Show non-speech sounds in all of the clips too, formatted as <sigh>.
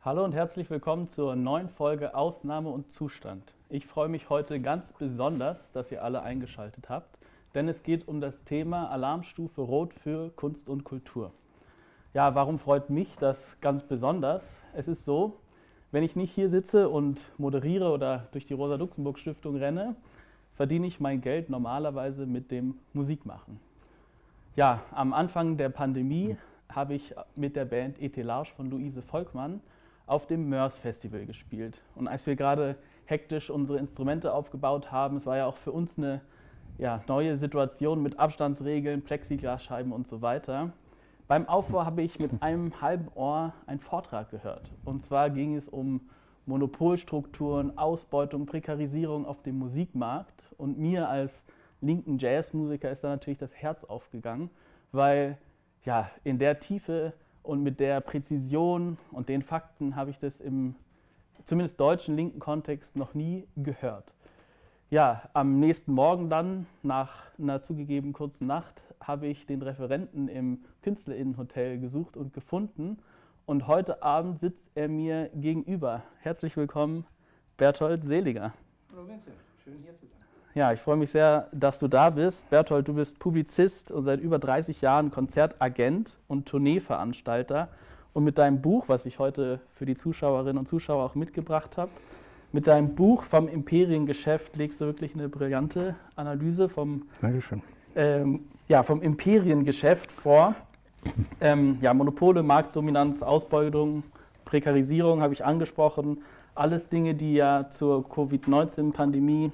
Hallo und herzlich willkommen zur neuen Folge Ausnahme und Zustand. Ich freue mich heute ganz besonders, dass ihr alle eingeschaltet habt, denn es geht um das Thema Alarmstufe Rot für Kunst und Kultur. Ja, warum freut mich das ganz besonders? Es ist so, wenn ich nicht hier sitze und moderiere oder durch die Rosa-Luxemburg-Stiftung renne, verdiene ich mein Geld normalerweise mit dem Musikmachen. Ja, am Anfang der Pandemie habe ich mit der Band Etelage von Luise Volkmann auf dem Mörs Festival gespielt. Und als wir gerade hektisch unsere Instrumente aufgebaut haben, es war ja auch für uns eine ja, neue Situation mit Abstandsregeln, Plexiglasscheiben und so weiter. Beim Aufbau habe ich mit einem halben Ohr einen Vortrag gehört. Und zwar ging es um Monopolstrukturen, Ausbeutung, Prekarisierung auf dem Musikmarkt. Und mir als linken Jazzmusiker ist da natürlich das Herz aufgegangen, weil ja, in der Tiefe und mit der Präzision und den Fakten habe ich das im zumindest deutschen linken Kontext noch nie gehört. Ja, am nächsten Morgen dann, nach einer zugegeben kurzen Nacht, habe ich den Referenten im Künstlerinnenhotel gesucht und gefunden. Und heute Abend sitzt er mir gegenüber. Herzlich willkommen, Berthold Seliger. Hallo Vincent, schön hier zu sein. Ja, ich freue mich sehr, dass du da bist. Berthold, du bist Publizist und seit über 30 Jahren Konzertagent und Tourneeveranstalter. Und mit deinem Buch, was ich heute für die Zuschauerinnen und Zuschauer auch mitgebracht habe, mit deinem Buch vom Imperiengeschäft legst du wirklich eine brillante Analyse vom, Dankeschön. Ähm, ja, vom Imperiengeschäft vor. Ähm, ja, Monopole, Marktdominanz, Ausbeutung, Prekarisierung habe ich angesprochen. Alles Dinge, die ja zur Covid-19-Pandemie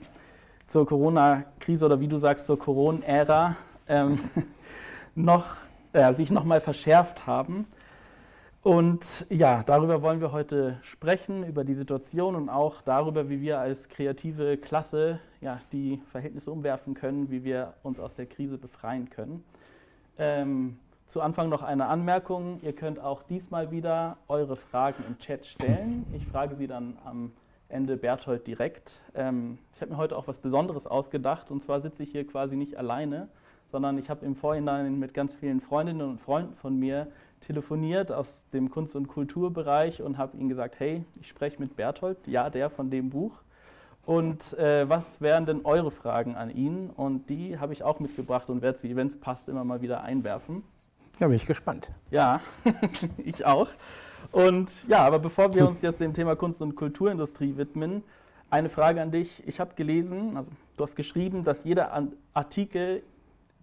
zur Corona-Krise oder wie du sagst, zur Corona-Ära ähm, <laughs> noch, äh, sich nochmal verschärft haben. Und ja, darüber wollen wir heute sprechen, über die Situation und auch darüber, wie wir als kreative Klasse ja, die Verhältnisse umwerfen können, wie wir uns aus der Krise befreien können. Ähm, zu Anfang noch eine Anmerkung. Ihr könnt auch diesmal wieder eure Fragen im Chat stellen. Ich frage sie dann am Ende Berthold direkt. Ähm, ich habe mir heute auch was Besonderes ausgedacht und zwar sitze ich hier quasi nicht alleine, sondern ich habe im Vorhinein mit ganz vielen Freundinnen und Freunden von mir telefoniert aus dem Kunst- und Kulturbereich und habe ihnen gesagt, hey, ich spreche mit Berthold, ja, der von dem Buch. Und äh, was wären denn eure Fragen an ihn? Und die habe ich auch mitgebracht und werde sie, wenn es passt, immer mal wieder einwerfen. Ja, bin ich gespannt. Ja, <laughs> ich auch. Und ja, aber bevor wir uns jetzt dem Thema Kunst- und Kulturindustrie widmen, eine Frage an dich. Ich habe gelesen, also du hast geschrieben, dass jeder Artikel,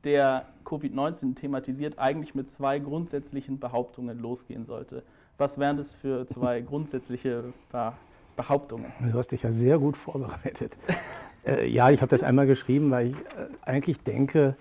der Covid-19 thematisiert, eigentlich mit zwei grundsätzlichen Behauptungen losgehen sollte. Was wären das für zwei <laughs> grundsätzliche Behauptungen? Du hast dich ja sehr gut vorbereitet. <laughs> äh, ja, ich habe das einmal geschrieben, weil ich äh, eigentlich denke,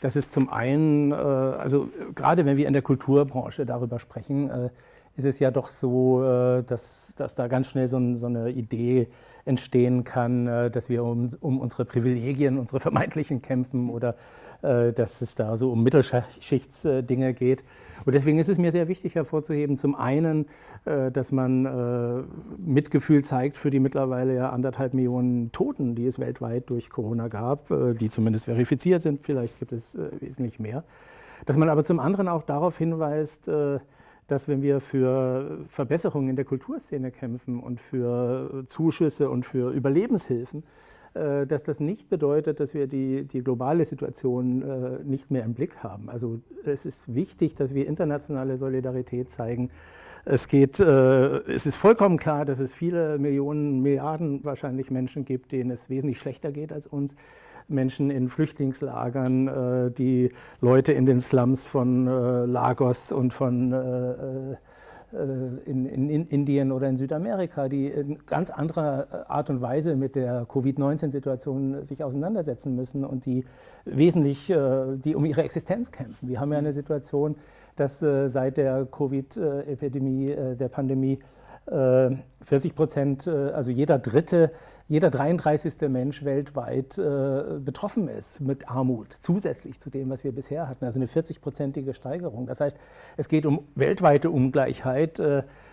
dass es zum einen, äh, also gerade wenn wir in der Kulturbranche darüber sprechen, äh, ist es ja doch so, äh, dass, dass da ganz schnell so, ein, so eine Idee entstehen kann, äh, dass wir um, um, unsere Privilegien, unsere vermeintlichen kämpfen oder äh, dass es da so um Mittelschichtsdinge geht. Und deswegen ist es mir sehr wichtig hervorzuheben, zum einen, dass man Mitgefühl zeigt für die mittlerweile ja anderthalb Millionen Toten, die es weltweit durch Corona gab, die zumindest verifiziert sind, vielleicht gibt es wesentlich mehr. Dass man aber zum anderen auch darauf hinweist, dass wenn wir für Verbesserungen in der Kulturszene kämpfen und für Zuschüsse und für Überlebenshilfen, äh, dass das nicht bedeutet, dass wir die, die globale Situation äh, nicht mehr im Blick haben. Also es ist wichtig, dass wir internationale Solidarität zeigen. Es, geht, äh, es ist vollkommen klar, dass es viele Millionen, Milliarden wahrscheinlich Menschen gibt, denen es wesentlich schlechter geht als uns. Menschen in Flüchtlingslagern, äh, die Leute in den Slums von äh, Lagos und von äh, in, in, in, Indien oder in Südamerika, die in ganz anderer Art und Weise mit der Covid-19-Situation sich auseinandersetzen müssen und die wesentlich, die um ihre Existenz kämpfen. Wir haben ja eine Situation, dass seit der Covid-Epidemie, der Pandemie, 40 Prozent, also jeder dritte, jeder 33. Mensch weltweit betroffen ist mit Armut, zusätzlich zu dem, was wir bisher hatten. Also eine 40-prozentige Steigerung. Das heißt, es geht um weltweite Ungleichheit.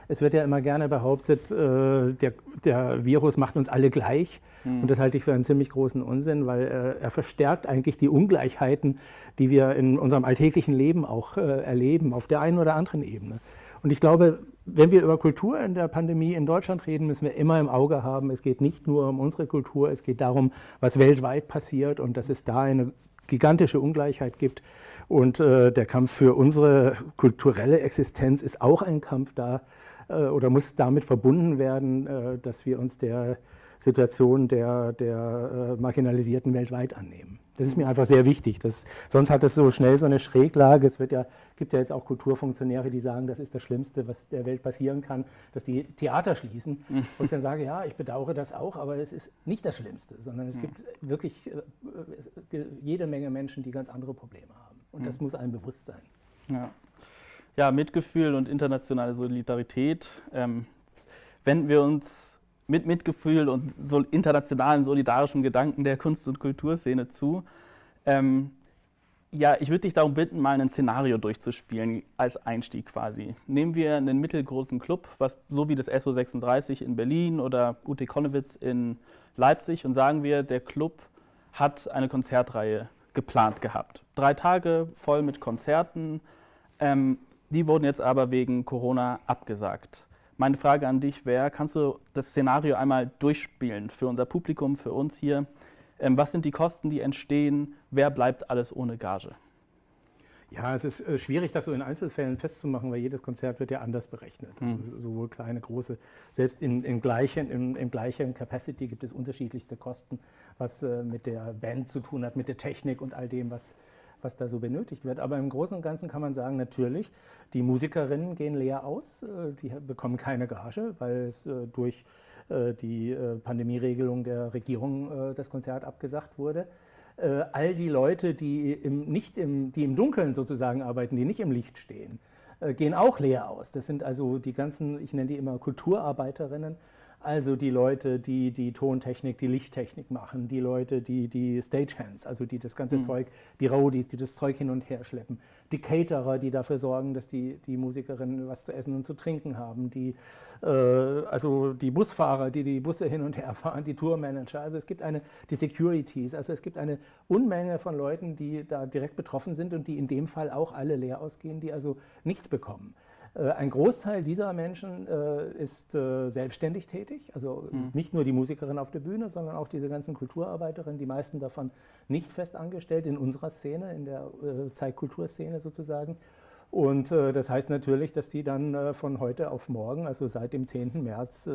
Es wird ja immer gerne behauptet, der, der Virus macht uns alle gleich. Mhm. Und das halte ich für einen ziemlich großen Unsinn, weil er verstärkt eigentlich die Ungleichheiten, die wir in unserem alltäglichen Leben auch erleben, auf der einen oder anderen Ebene. Und ich glaube, wenn wir über Kultur in der Pandemie in Deutschland reden, müssen wir immer im Auge haben, es geht nicht nur um unsere Kultur, es geht darum, was weltweit passiert und dass es da eine gigantische Ungleichheit gibt. Und äh, der Kampf für unsere kulturelle Existenz ist auch ein Kampf da äh, oder muss damit verbunden werden, äh, dass wir uns der Situation der, der äh, Marginalisierten weltweit annehmen. Das ist mir einfach sehr wichtig. Das, sonst hat es so schnell so eine Schräglage. Es wird ja, gibt ja jetzt auch Kulturfunktionäre, die sagen, das ist das Schlimmste, was der Welt passieren kann, dass die Theater schließen. Mhm. Und ich dann sage, ja, ich bedauere das auch, aber es ist nicht das Schlimmste, sondern es mhm. gibt wirklich äh, äh, jede Menge Menschen, die ganz andere Probleme haben. Und mhm. das muss einem bewusst sein. Ja. ja, Mitgefühl und internationale Solidarität. Ähm, wenden wir uns mit Mitgefühl und so internationalen solidarischen Gedanken der Kunst- und Kulturszene zu. Ähm, ja, ich würde dich darum bitten, mal ein Szenario durchzuspielen als Einstieg quasi. Nehmen wir einen mittelgroßen Club, was so wie das SO36 in Berlin oder UT Konnewitz in Leipzig und sagen wir, der Club hat eine Konzertreihe geplant gehabt. Drei Tage voll mit Konzerten. Ähm, die wurden jetzt aber wegen Corona abgesagt. Meine Frage an dich wäre, kannst du das Szenario einmal durchspielen für unser Publikum, für uns hier? Ähm, was sind die Kosten, die entstehen? Wer bleibt alles ohne Gage? Ja, es ist äh, schwierig, das so in Einzelfällen festzumachen, weil jedes Konzert wird ja anders berechnet. Also mhm. sowohl kleine, große, selbst in, in gleichen, in, in gleichen Capacity gibt es unterschiedlichste Kosten, was äh, mit der Band zu tun hat, mit der Technik und all dem, was was da so benötigt wird. Aber im Großen und Ganzen kann man sagen, natürlich, die Musikerinnen gehen leer aus, äh, die bekommen keine Gage, weil es äh, durch äh, die Pandemieregelung der Regierung das Konzert abgesagt wurde. All die Leute, die im, nicht im, die im Dunkeln sozusagen arbeiten, die nicht im Licht stehen, gehen auch leer aus. Das sind also die ganzen, ich nenne die immer Kulturarbeiterinnen, also die Leute, die die Tontechnik, die Lichttechnik machen, die Leute, die die Stagehands, also die das ganze mhm. Zeug, die Roadies, die das Zeug hin und her schleppen, die Caterer, die dafür sorgen, dass die, die Musikerinnen was zu essen und zu trinken haben, die, äh, also die Busfahrer, die die Busse hin und her fahren, die Tourmanager, also es gibt eine, die Securities, also es gibt eine Unmenge von Leuten, die da direkt betroffen sind und die in dem Fall auch alle leer ausgehen, die also nichts bekommen. Äh, ein Großteil dieser Menschen äh, ist äh, selbstständig tätig, also mhm. nicht nur die Musikerin auf der Bühne, sondern auch diese ganzen Kulturarbeiterinnen, die meisten davon nicht fest angestellt in unserer Szene, in der Zeitkulturszene sozusagen. Und das heißt natürlich, dass die dann von heute auf morgen, also seit dem 10. März,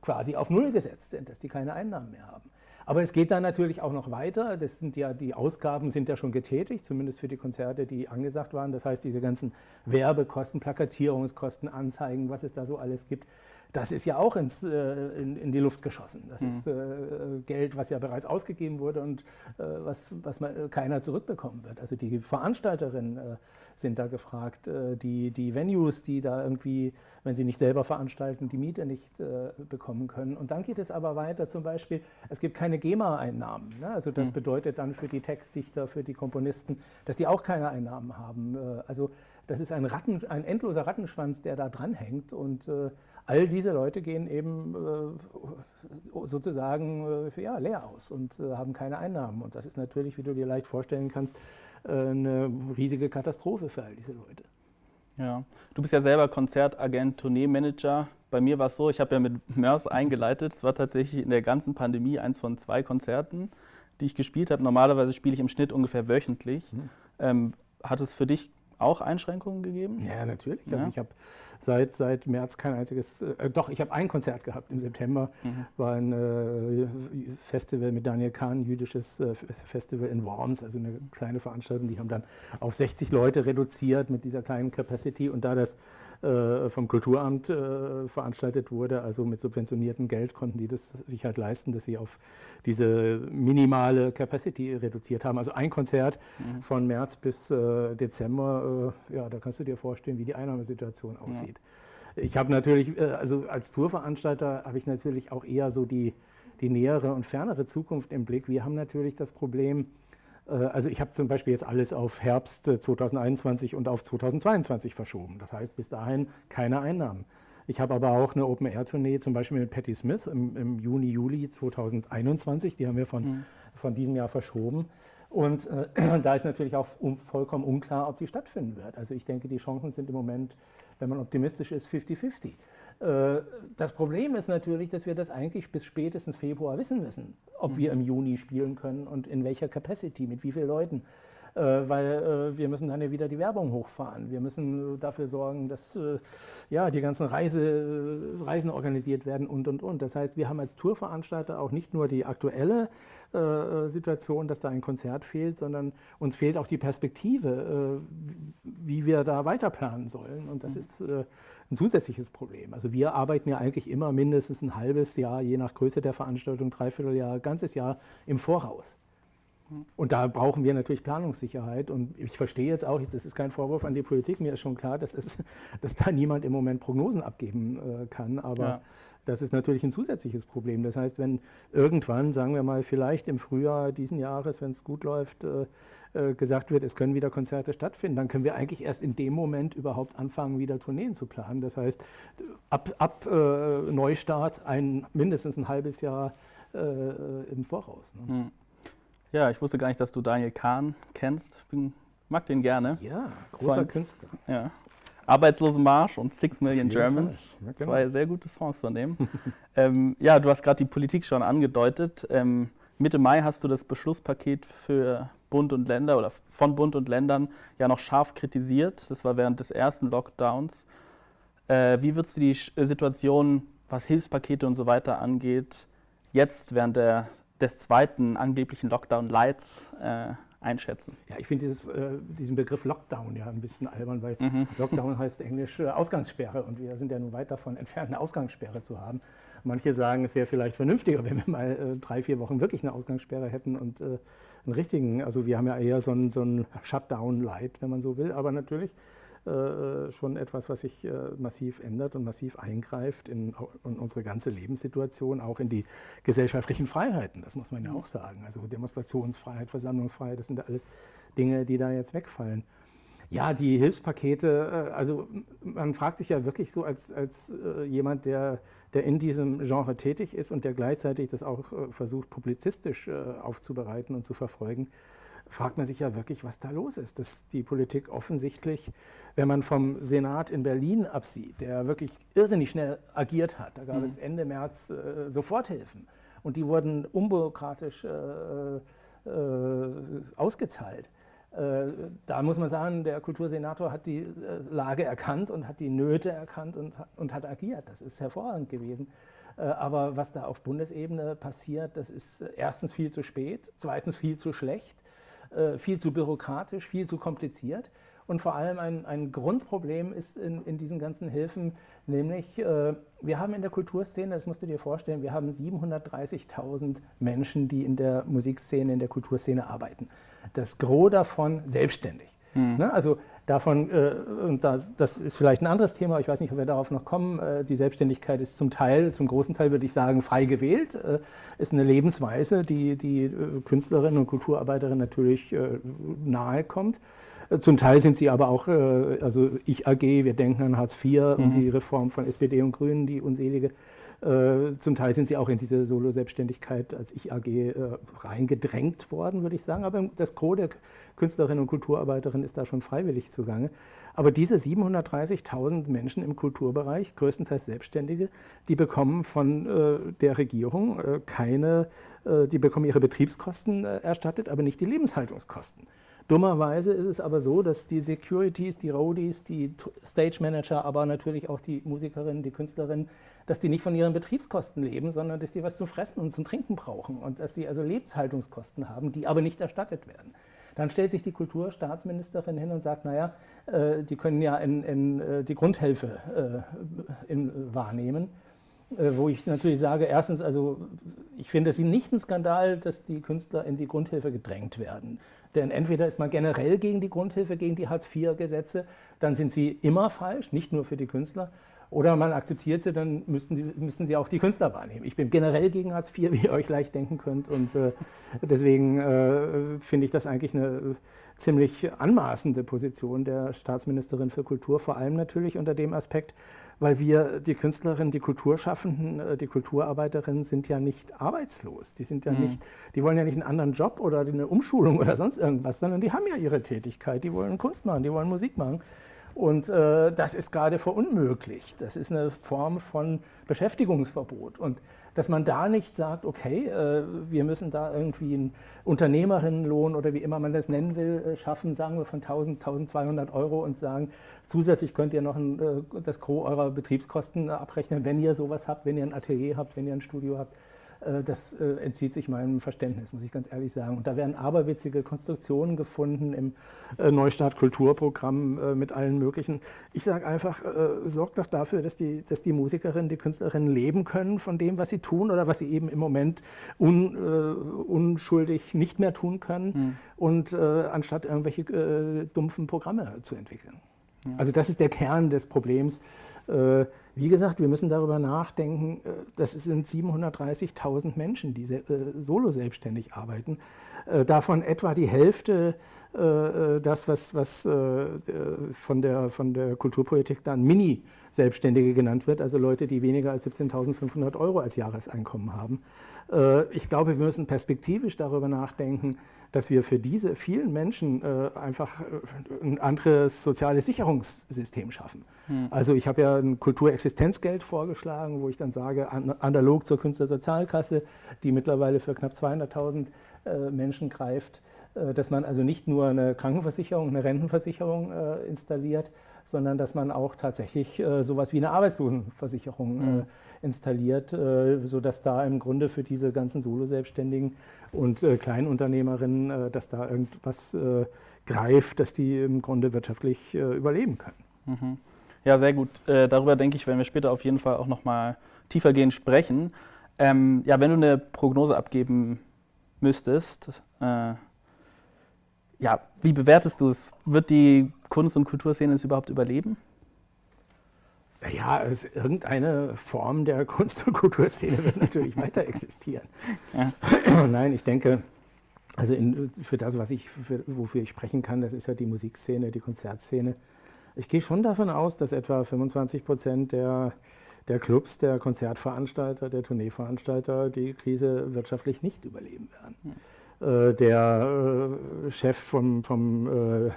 quasi auf Null gesetzt sind, dass die keine Einnahmen mehr haben. Aber es geht dann natürlich auch noch weiter. Das sind ja, die Ausgaben sind ja schon getätigt, zumindest für die Konzerte, die angesagt waren. Das heißt, diese ganzen Werbekosten, Plakatierungskosten, Anzeigen, was es da so alles gibt, das ist ja auch ins, äh, in, in, die Luft geschossen. Das mhm. ist äh, Geld, was ja bereits ausgegeben wurde und äh, was, was man, äh, keiner zurückbekommen wird. Also die Veranstalterinnen äh, sind da gefragt, äh, die, die Venues, die da irgendwie, wenn sie nicht selber veranstalten, die Miete nicht bekommen können. Und dann geht es aber weiter, zum Beispiel, es gibt keine GEMA-Einnahmen. Ne? Also das mhm. bedeutet dann für die Textdichter, für die Komponisten, dass die auch keine Einnahmen haben. also das ist ein, Ratten, ein endloser Rattenschwanz, der da dranhängt und all diese Leute gehen eben äh, sozusagen äh, ja, leer aus und äh, haben keine Einnahmen. Und das ist natürlich, wie du dir leicht vorstellen kannst, eine riesige Katastrophe für all diese Leute. Ja, du bist ja selber Konzertagent, Tourneemanager. Bei mir war es so, ich habe ja mit MERS <laughs> eingeleitet. Es war tatsächlich in der ganzen Pandemie eins von zwei Konzerten, die ich gespielt habe. Normalerweise spiele ich im Schnitt ungefähr wöchentlich. Mhm. Ähm, hat es für dich auch Einschränkungen gegeben? Ja, natürlich. Also ja. Also ich habe seit, seit März kein einziges, äh, doch, ich habe ein Konzert gehabt im September, mhm. war ein äh, Festival mit Daniel Kahn, ein jüdisches äh, Festival in Worms, also eine kleine Veranstaltung, die haben dann auf 60 Leute reduziert mit dieser kleinen Capacity und da das äh, vom Kulturamt äh, veranstaltet wurde, also mit subventioniertem Geld, konnten die das sich halt leisten, dass sie auf diese minimale Capacity reduziert haben. Also ein Konzert mhm. von März bis äh, ja, da kannst du dir vorstellen, wie die Einnahmesituation aussieht. Ja. Ich habe natürlich, äh, also als Tourveranstalter habe ich natürlich auch eher so die, die nähere und fernere Zukunft im Blick. Wir haben natürlich das Problem, äh, also ich habe zum Beispiel jetzt alles auf Herbst 2021 und auf 2022 verschoben. Das heißt, bis dahin keine Einnahmen. Ich habe aber auch eine Open-Air-Tournee, zum Beispiel mit Patti Smith im, im, Juni, Juli 2021. Die haben wir von, mhm. von diesem Jahr verschoben. Und äh, <clears throat> da ist natürlich auch um, vollkommen unklar, ob die stattfinden wird. Also ich denke, die Chancen sind im Moment, wenn man optimistisch ist, 50-50. Äh, das Problem ist natürlich, dass wir das eigentlich bis spätestens Februar wissen müssen, ob mhm. wir im Juni spielen können und in welcher Capacity, mit wie vielen Leuten. Äh, weil äh, wir müssen dann ja wieder die Werbung hochfahren. Wir müssen dafür sorgen, dass äh, ja, die ganzen Reise, Reisen organisiert werden und, und, und. Das heißt, wir haben als Tourveranstalter auch nicht nur die aktuelle Situation, dass da ein Konzert fehlt, sondern uns fehlt auch die Perspektive, wie wir da weiter planen sollen. Und das mhm. ist ein zusätzliches Problem. Also wir arbeiten ja eigentlich immer mindestens ein halbes Jahr, je nach Größe der Veranstaltung, dreiviertel Jahr, ganzes Jahr im Voraus. Und da brauchen wir natürlich Planungssicherheit. Und ich verstehe jetzt auch, das ist kein Vorwurf an die Politik, mir ist schon klar, dass, es, <laughs> dass da niemand im Moment Prognosen abgeben äh, kann. Aber ja. das ist natürlich ein zusätzliches Problem. Das heißt, wenn irgendwann, sagen wir mal, vielleicht im Frühjahr diesen Jahres, wenn es gut läuft, äh, äh, gesagt wird, es können wieder Konzerte stattfinden, dann können wir eigentlich erst in dem Moment überhaupt anfangen, wieder Tourneen zu planen. Das heißt, ab, ab äh, Neustart ein, mindestens ein halbes Jahr äh, im Voraus. Ne? Hm. Ja, ich wusste gar nicht, dass du Daniel Kahn kennst. Ich bin, mag den gerne. Ja, großer von, Künstler. Ja. Arbeitslose Marsch und Six Million Germans. Ja, genau. Zwei sehr gute Songs von dem. <laughs> ähm, ja, du hast gerade die Politik schon angedeutet. Ähm, Mitte Mai hast du das Beschlusspaket für Bund und Länder oder von Bund und Ländern ja noch scharf kritisiert. Das war während des ersten Lockdowns. Äh, wie würdest du die Situation, was Hilfspakete und so weiter angeht, jetzt während der des zweiten angeblichen Lockdown-Lights äh, einschätzen? Ja, ich finde äh, diesen Begriff Lockdown ja ein bisschen albern, weil mhm. Lockdown heißt englisch äh, Ausgangssperre und wir sind ja nun weit davon entfernt, eine Ausgangssperre zu haben. Manche sagen, es wäre vielleicht vernünftiger, wenn wir mal äh, drei, vier Wochen wirklich eine Ausgangssperre hätten und äh, einen richtigen, also wir haben ja eher so ein, so ein Shutdown-Light, wenn man so will, aber natürlich schon etwas, was sich äh, massiv ändert und massiv eingreift in, in, unsere ganze Lebenssituation, auch in die gesellschaftlichen Freiheiten. Das muss man ja mhm. auch sagen. Also Demonstrationsfreiheit, Versammlungsfreiheit, das sind alles Dinge, die da jetzt wegfallen. Ja, die Hilfspakete, äh, also man fragt sich ja wirklich so als, als jemand, der, der in diesem Genre tätig ist und der gleichzeitig das auch versucht, publizistisch aufzubereiten und zu verfolgen, fragt man sich ja wirklich, was da los ist. Dass die Politik offensichtlich, wenn man vom Senat in Berlin absieht, der wirklich irrsinnig schnell agiert hat, da gab mhm. es Ende März äh, Soforthilfen und die wurden unbürokratisch äh, äh, ausgezahlt. Äh, da muss man sagen, der Kultursenator hat die äh, Lage erkannt und hat die Nöte erkannt und, und hat agiert. Das ist hervorragend gewesen. Aber was da auf Bundesebene passiert, das ist erstens viel zu spät, zweitens viel zu schlecht viel zu bürokratisch, viel zu kompliziert. Und vor allem ein, ein Grundproblem ist in, in, diesen ganzen Hilfen, nämlich äh, wir haben in der Kulturszene, das musst du dir vorstellen, wir haben 730.000 Menschen, die in der Musikszene, in der Kulturszene arbeiten. Das Gros davon selbstständig. Mhm. Ne? Also davon, äh, und das, das, ist vielleicht ein anderes Thema, ich weiß nicht, ob wir darauf noch kommen, äh, die Selbstständigkeit ist zum Teil, zum großen Teil würde ich sagen, frei gewählt, äh, ist eine Lebensweise, die die Künstlerinnen und Kulturarbeiterinnen natürlich nahe kommt. Äh, zum Teil sind sie aber auch, also ich AG, wir denken an Hartz IV mhm. und die Reform von SPD und Grünen, die unselige äh, zum Teil sind sie auch in diese Solo-Selbstständigkeit als Ich-AG äh, reingedrängt worden, würde ich sagen. Aber das Gros der Künstlerinnen und Kulturarbeiterinnen ist da schon freiwillig zugange. Aber diese 730.000 Menschen im Kulturbereich, größtenteils Selbstständige, die bekommen von äh, der Regierung äh, keine, äh, die bekommen ihre Betriebskosten äh, erstattet, aber nicht die Lebenshaltungskosten. Dummerweise ist es aber so, dass die Securities, die Roadies, die Stage Manager, aber natürlich auch die Musikerinnen, die Künstlerinnen, dass die nicht von ihren Betriebskosten leben, sondern dass die was zum Fressen und zum Trinken brauchen und dass sie also Lebenshaltungskosten haben, die aber nicht erstattet werden. Dann stellt sich die Kulturstaatsministerin hin und sagt, naja, äh, die können ja in, in, äh, die Grundhilfe äh, in, wahrnehmen. Äh, wo ich natürlich sage, erstens, also ich finde es nicht ein Skandal, dass die Künstler in die Grundhilfe gedrängt werden. Denn entweder ist man generell gegen die Grundhilfe, gegen die Hartz-IV-Gesetze, dann sind sie immer falsch, nicht nur für die Künstler. Oder man akzeptiert sie, dann müssen, die, müssen sie auch die Künstler wahrnehmen. Ich bin generell gegen Hartz IV, <laughs> wie ihr euch leicht denken könnt. Und äh, deswegen äh, finde ich das eigentlich eine ziemlich anmaßende Position der Staatsministerin für Kultur, vor allem natürlich unter dem Aspekt, weil wir, die Künstlerinnen, die Kulturschaffenden, äh, die Kulturarbeiterinnen sind ja nicht arbeitslos. Die sind ja mhm. nicht, die wollen ja nicht einen anderen Job oder eine Umschulung oder sonst irgendwas, sondern die haben ja ihre Tätigkeit, die wollen Kunst machen, die wollen Musik machen. Und äh, das ist gerade verunmöglicht. Das ist eine Form von Beschäftigungsverbot. Und dass man da nicht sagt, okay, äh, wir müssen da irgendwie einen Unternehmerinnenlohn oder wie immer man das nennen will, äh, schaffen, sagen wir von 1000, 1200 Euro und sagen, zusätzlich könnt ihr noch ein, äh, das Gros eurer Betriebskosten abrechnen, wenn ihr sowas habt, wenn ihr ein Atelier habt, wenn ihr ein Studio habt. Äh, das äh, entzieht sich meinem Verständnis, muss ich ganz ehrlich sagen. Und da werden aberwitzige Konstruktionen gefunden im äh, Neustart Kulturprogramm mit allen möglichen. Ich sage einfach, sorgt doch dafür, dass die, dass die Musikerinnen, die Künstlerinnen leben können von dem, was sie tun oder was sie eben im Moment un, unschuldig nicht mehr tun können mhm. und anstatt irgendwelche dumpfen Programme zu entwickeln. Also das ist der Kern des Problems, äh, wie gesagt, wir müssen darüber nachdenken, äh, das sind 730.000 Menschen, die äh, solo selbstständig arbeiten. Davon etwa die Hälfte das, was, was von, der, von der Kulturpolitik dann Mini-Selbstständige genannt wird, also Leute, die weniger als 17.500 Euro als Jahreseinkommen haben. Ich glaube, wir müssen perspektivisch darüber nachdenken, dass wir für diese vielen Menschen äh, einfach äh, ein anderes soziales Sicherungssystem schaffen. Hm. Also ich habe ja ein Kulturexistenzgeld vorgeschlagen, wo ich dann sage, an, analog zur Künstlersozialkasse, die mittlerweile für knapp 200.000 äh, Menschen greift, äh, dass man also nicht nur eine Krankenversicherung, eine Rentenversicherung äh, installiert, sondern dass man auch tatsächlich äh, sowas wie eine Arbeitslosenversicherung mhm. äh, installiert, äh, sodass da im Grunde für diese ganzen Solo-Selbstständigen und äh, Kleinunternehmerinnen, äh, dass da irgendwas äh, greift, dass die im Grunde wirtschaftlich äh, überleben können. Mhm. Ja, sehr gut. darüber denke ich, werden wir später auf jeden Fall auch nochmal tiefergehend sprechen. Ähm, ja, wenn du eine Prognose abgeben müsstest, ja, wie bewertest du es? Wird die Kunst- und Kulturszene es überhaupt überleben? Ja, es, irgendeine Form der Kunst- und Kulturszene wird natürlich <laughs> weiter existieren. Ja. <clears throat> Nein, ich denke, also in, für das, was ich, für, wofür ich sprechen kann, das ist ja die Musikszene, die Konzertszene. Ich gehe schon davon aus, dass etwa 25 Prozent der, der Clubs, der Konzertveranstalter, der Tourneeveranstalter die Krise wirtschaftlich nicht überleben werden. Hm. Äh, der äh, Chef vom, vom, äh,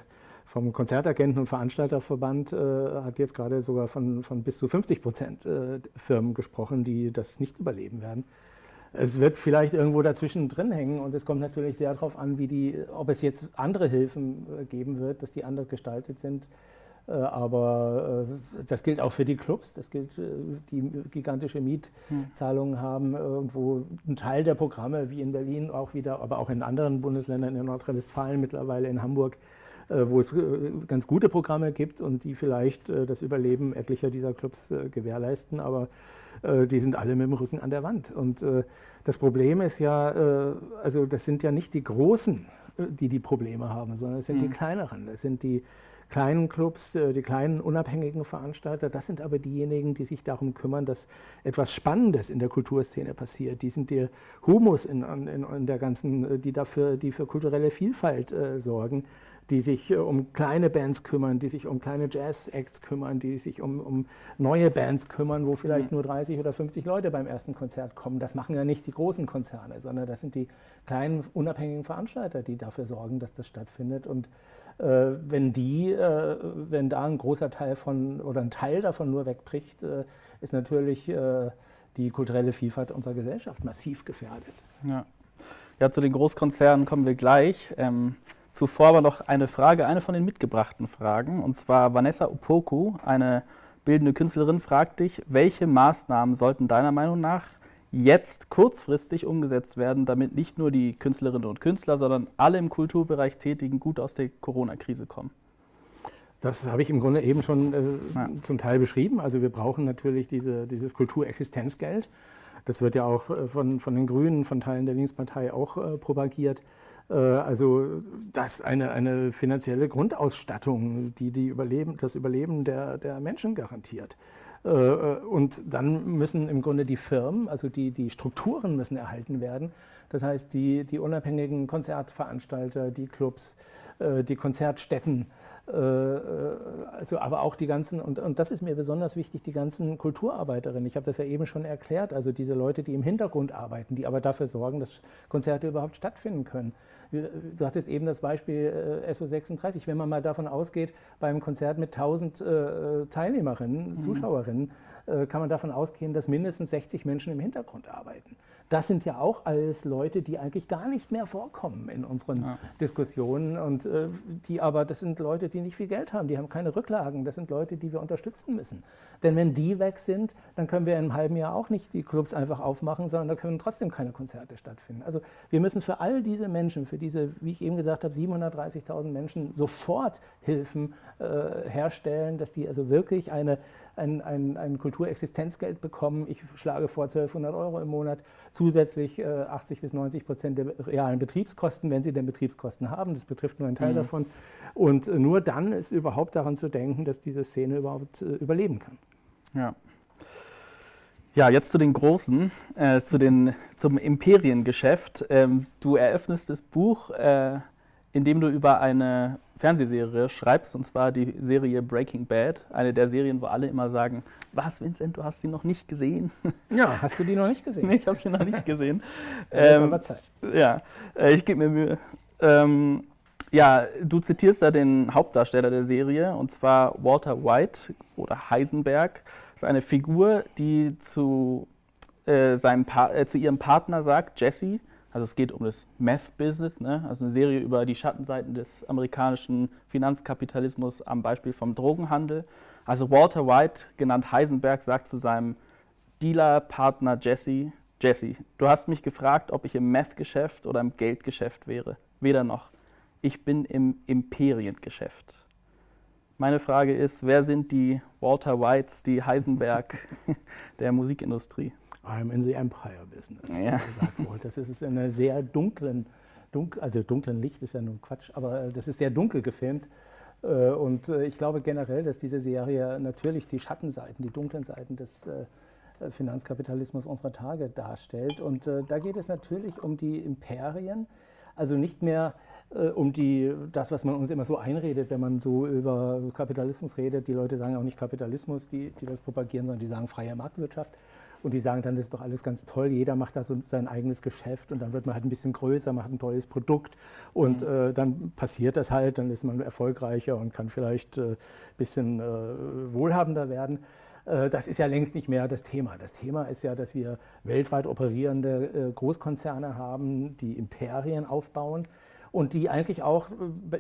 vom Konzertagenten- und Veranstalterverband hat jetzt gerade sogar von, von bis zu 50 Prozent Firmen gesprochen, die das nicht überleben werden. Es wird vielleicht irgendwo dazwischen drin hängen und es kommt natürlich sehr darauf an, wie die, ob es jetzt andere Hilfen geben wird, dass die anders gestaltet sind. Äh, aber äh, das gilt auch für die Clubs, das gilt, äh, die gigantische Mietzahlungen haben, wo ein Teil der Programme, wie in Berlin auch wieder, aber auch in anderen Bundesländern, in Nordrhein-Westfalen mittlerweile, in Hamburg, wo es ganz gute Programme gibt und die vielleicht das Überleben etlicher dieser Clubs gewährleisten, aber die sind alle mit dem Rücken an der Wand. Und das Problem ist ja, also das sind ja nicht die Großen, die die Probleme haben, sondern es sind mhm. die kleineren, das sind die kleinen Clubs, äh, die kleinen unabhängigen Veranstalter, das sind aber diejenigen, die sich darum kümmern, dass etwas Spannendes in der Kulturszene passiert. Die sind der Humus in, in, in der ganzen, äh, die dafür, die für kulturelle Vielfalt äh, sorgen, die sich äh, um kleine Bands kümmern, die sich um kleine Jazz-Acts kümmern, die sich um, um, neue Bands kümmern, wo vielleicht mhm. nur 30 oder 50 Leute beim ersten Konzert kommen. Das machen ja nicht die großen Konzerne, sondern das sind die kleinen unabhängigen Veranstalter, die dafür sorgen, dass das stattfindet. Und äh, wenn die, äh, wenn da ein großer Teil von oder ein Teil davon nur wegbricht, äh, ist natürlich äh, die kulturelle Vielfalt unserer Gesellschaft massiv gefährdet. Ja. ja, zu den Großkonzernen kommen wir gleich. Ähm, zuvor aber noch eine Frage, eine von den mitgebrachten Fragen. Und zwar Vanessa Opoku, eine bildende Künstlerin, fragt dich, welche Maßnahmen sollten deiner Meinung nach jetzt kurzfristig umgesetzt werden, damit nicht nur die Künstlerinnen und Künstler, sondern alle im Kulturbereich Tätigen gut aus der Corona-Krise kommen? Das habe ich im Grunde eben schon äh, ja. zum Teil beschrieben. Also wir brauchen natürlich diese, dieses Kulturexistenzgeld. Das wird ja auch von, von den Grünen, von Teilen der Linkspartei auch äh, propagiert. Äh, also das eine, eine finanzielle Grundausstattung, die, die Überleben, das Überleben der, der Menschen garantiert. Äh, und dann müssen im Grunde die Firmen, also die, die Strukturen müssen erhalten werden. Das heißt, die, die unabhängigen Konzertveranstalter, die Clubs, äh, die Konzertstätten, äh, also aber auch die ganzen, und, und das ist mir besonders wichtig, die ganzen Kulturarbeiterinnen. Ich habe das ja eben schon erklärt, also diese Leute, die im Hintergrund arbeiten, die aber dafür sorgen, dass Konzerte überhaupt stattfinden können. Du hattest eben das Beispiel äh, SO36, wenn man mal davon ausgeht, beim Konzert mit 1000 äh, Teilnehmerinnen, mhm. Zuschauerinnen, äh, kann man davon ausgehen, dass mindestens 60 Menschen im Hintergrund arbeiten. Das sind ja auch alles Leute, die eigentlich gar nicht mehr vorkommen in unseren ja. Diskussionen und äh, die aber, das sind Leute, die nicht viel Geld haben, die haben keine Rücklagen, das sind Leute, die wir unterstützen müssen. Denn wenn die weg sind, dann können wir in einem halben Jahr auch nicht die Clubs einfach aufmachen, sondern da können trotzdem keine Konzerte stattfinden. Also wir müssen für all diese Menschen, für diese, wie ich eben gesagt habe, 730.000 Menschen sofort Hilfen äh, herstellen, dass die also wirklich eine, ein, ein, ein Kulturexistenzgeld bekommen. Ich schlage vor 1200 Euro im Monat, zusätzlich äh, 80 bis 90 Prozent der realen Betriebskosten, wenn sie denn Betriebskosten haben. Das betrifft nur einen Teil mhm. davon. Und äh, nur dann ist überhaupt daran zu denken, dass diese Szene überhaupt äh, überleben kann. Ja. Ja, jetzt zu den Großen, äh, zu den, zum Imperiengeschäft. Ähm, du eröffnest das Buch, äh, indem du über eine Fernsehserie schreibst, und zwar die Serie Breaking Bad, eine der Serien, wo alle immer sagen, was, Vincent, du hast sie noch nicht gesehen? <laughs> Ja, hast du die noch nicht gesehen? nee, ich habe sie noch nicht gesehen. <laughs> ähm, aber Zeit. Ja, äh, ich gebe mir Mühe. Ähm, ja, du zitierst da den Hauptdarsteller der Serie, und zwar Walter White oder Heisenberg. Ist eine Figur, die zu, äh, seinem äh, zu ihrem Partner sagt, Jesse, also es geht um das Meth-Business, ne? also eine Serie über die Schattenseiten des amerikanischen Finanzkapitalismus am Beispiel vom Drogenhandel. Also Walter White, genannt Heisenberg, sagt zu seinem Dealer-Partner Jesse, Jesse, du hast mich gefragt, ob ich im Meth-Geschäft oder im Geldgeschäft wäre. Weder noch. Ich bin im Imperiengeschäft. Meine Frage ist, wer sind die Walter Whites, die Heisenberg <laughs> der Musikindustrie? I'm in the Empire Business, ja. gesagt wurde. Das ist in einer sehr dunklen, dunkel, also dunklen Licht ist ja nun Quatsch, aber das ist sehr dunkel gefilmt. Äh, und äh, ich glaube generell, dass diese Serie natürlich die Schattenseiten, die dunklen Seiten des äh, Finanzkapitalismus unserer Tage darstellt. Und da geht es natürlich um die Imperien, also nicht mehr äh, um die, das, was man uns immer so einredet, wenn man so über Kapitalismus redet. Die Leute sagen auch nicht Kapitalismus, die, die das propagieren, sondern die sagen freie Marktwirtschaft. Und die sagen dann, das ist doch alles ganz toll, jeder macht da so sein eigenes Geschäft und dann wird man halt ein bisschen größer, macht ein tolles Produkt und mhm. äh, dann passiert das halt, dann ist man erfolgreicher und kann vielleicht ein äh, bisschen äh, wohlhabender werden. Äh, das ist ja längst nicht mehr das Thema. Das Thema ist ja, dass wir weltweit operierende äh, Großkonzerne haben, die Imperien aufbauen und die eigentlich auch,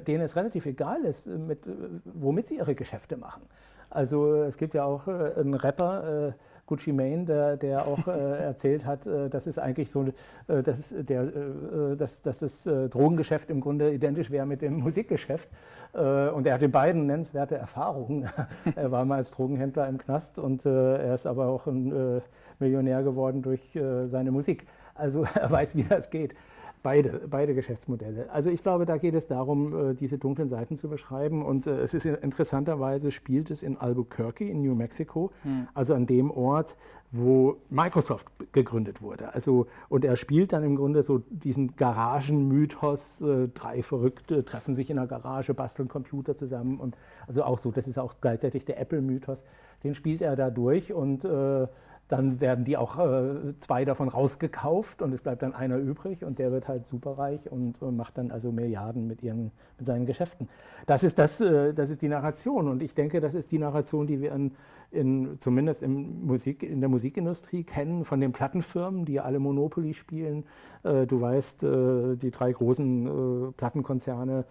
denen es relativ egal ist, mit, womit sie ihre Geschäfte machen. Also es gibt ja auch einen Rapper, Gucci Mane, der, der auch äh, <laughs> erzählt hat, äh, das ist eigentlich so, äh, dass, der, äh, dass, dass das äh, Drogengeschäft im Grunde identisch wäre mit dem <laughs> Musikgeschäft. Äh, und er hat in beiden nennenswerte Erfahrungen. <laughs> er war mal als Drogenhändler im Knast und er ist aber auch ein Millionär geworden durch seine Musik. Also er weiß, wie das geht. Beide, beide Geschäftsmodelle. Also ich glaube, da geht es darum, äh, diese dunklen Seiten zu beschreiben. Und äh, es ist interessanterweise spielt es in Albuquerque in New Mexico, hm. also an dem Ort, wo Microsoft gegründet wurde. Also und er spielt dann im Grunde so diesen Garagenmythos. Äh, drei Verrückte treffen sich in einer Garage, basteln Computer zusammen und also auch so. Das ist auch gleichzeitig der Apple-Mythos. Den spielt er da durch und äh, dann werden die auch äh, zwei davon rausgekauft und es bleibt dann einer übrig und der wird halt superreich und äh, macht dann also Milliarden mit, ihren, mit seinen Geschäften. Das ist, das, äh, das ist die Narration und ich denke, das ist die Narration, die wir in, in, zumindest in, Musik, in der Musikindustrie kennen, von den Plattenfirmen, die alle Monopoly spielen. Äh, du weißt, äh, die drei großen äh, Plattenkonzerne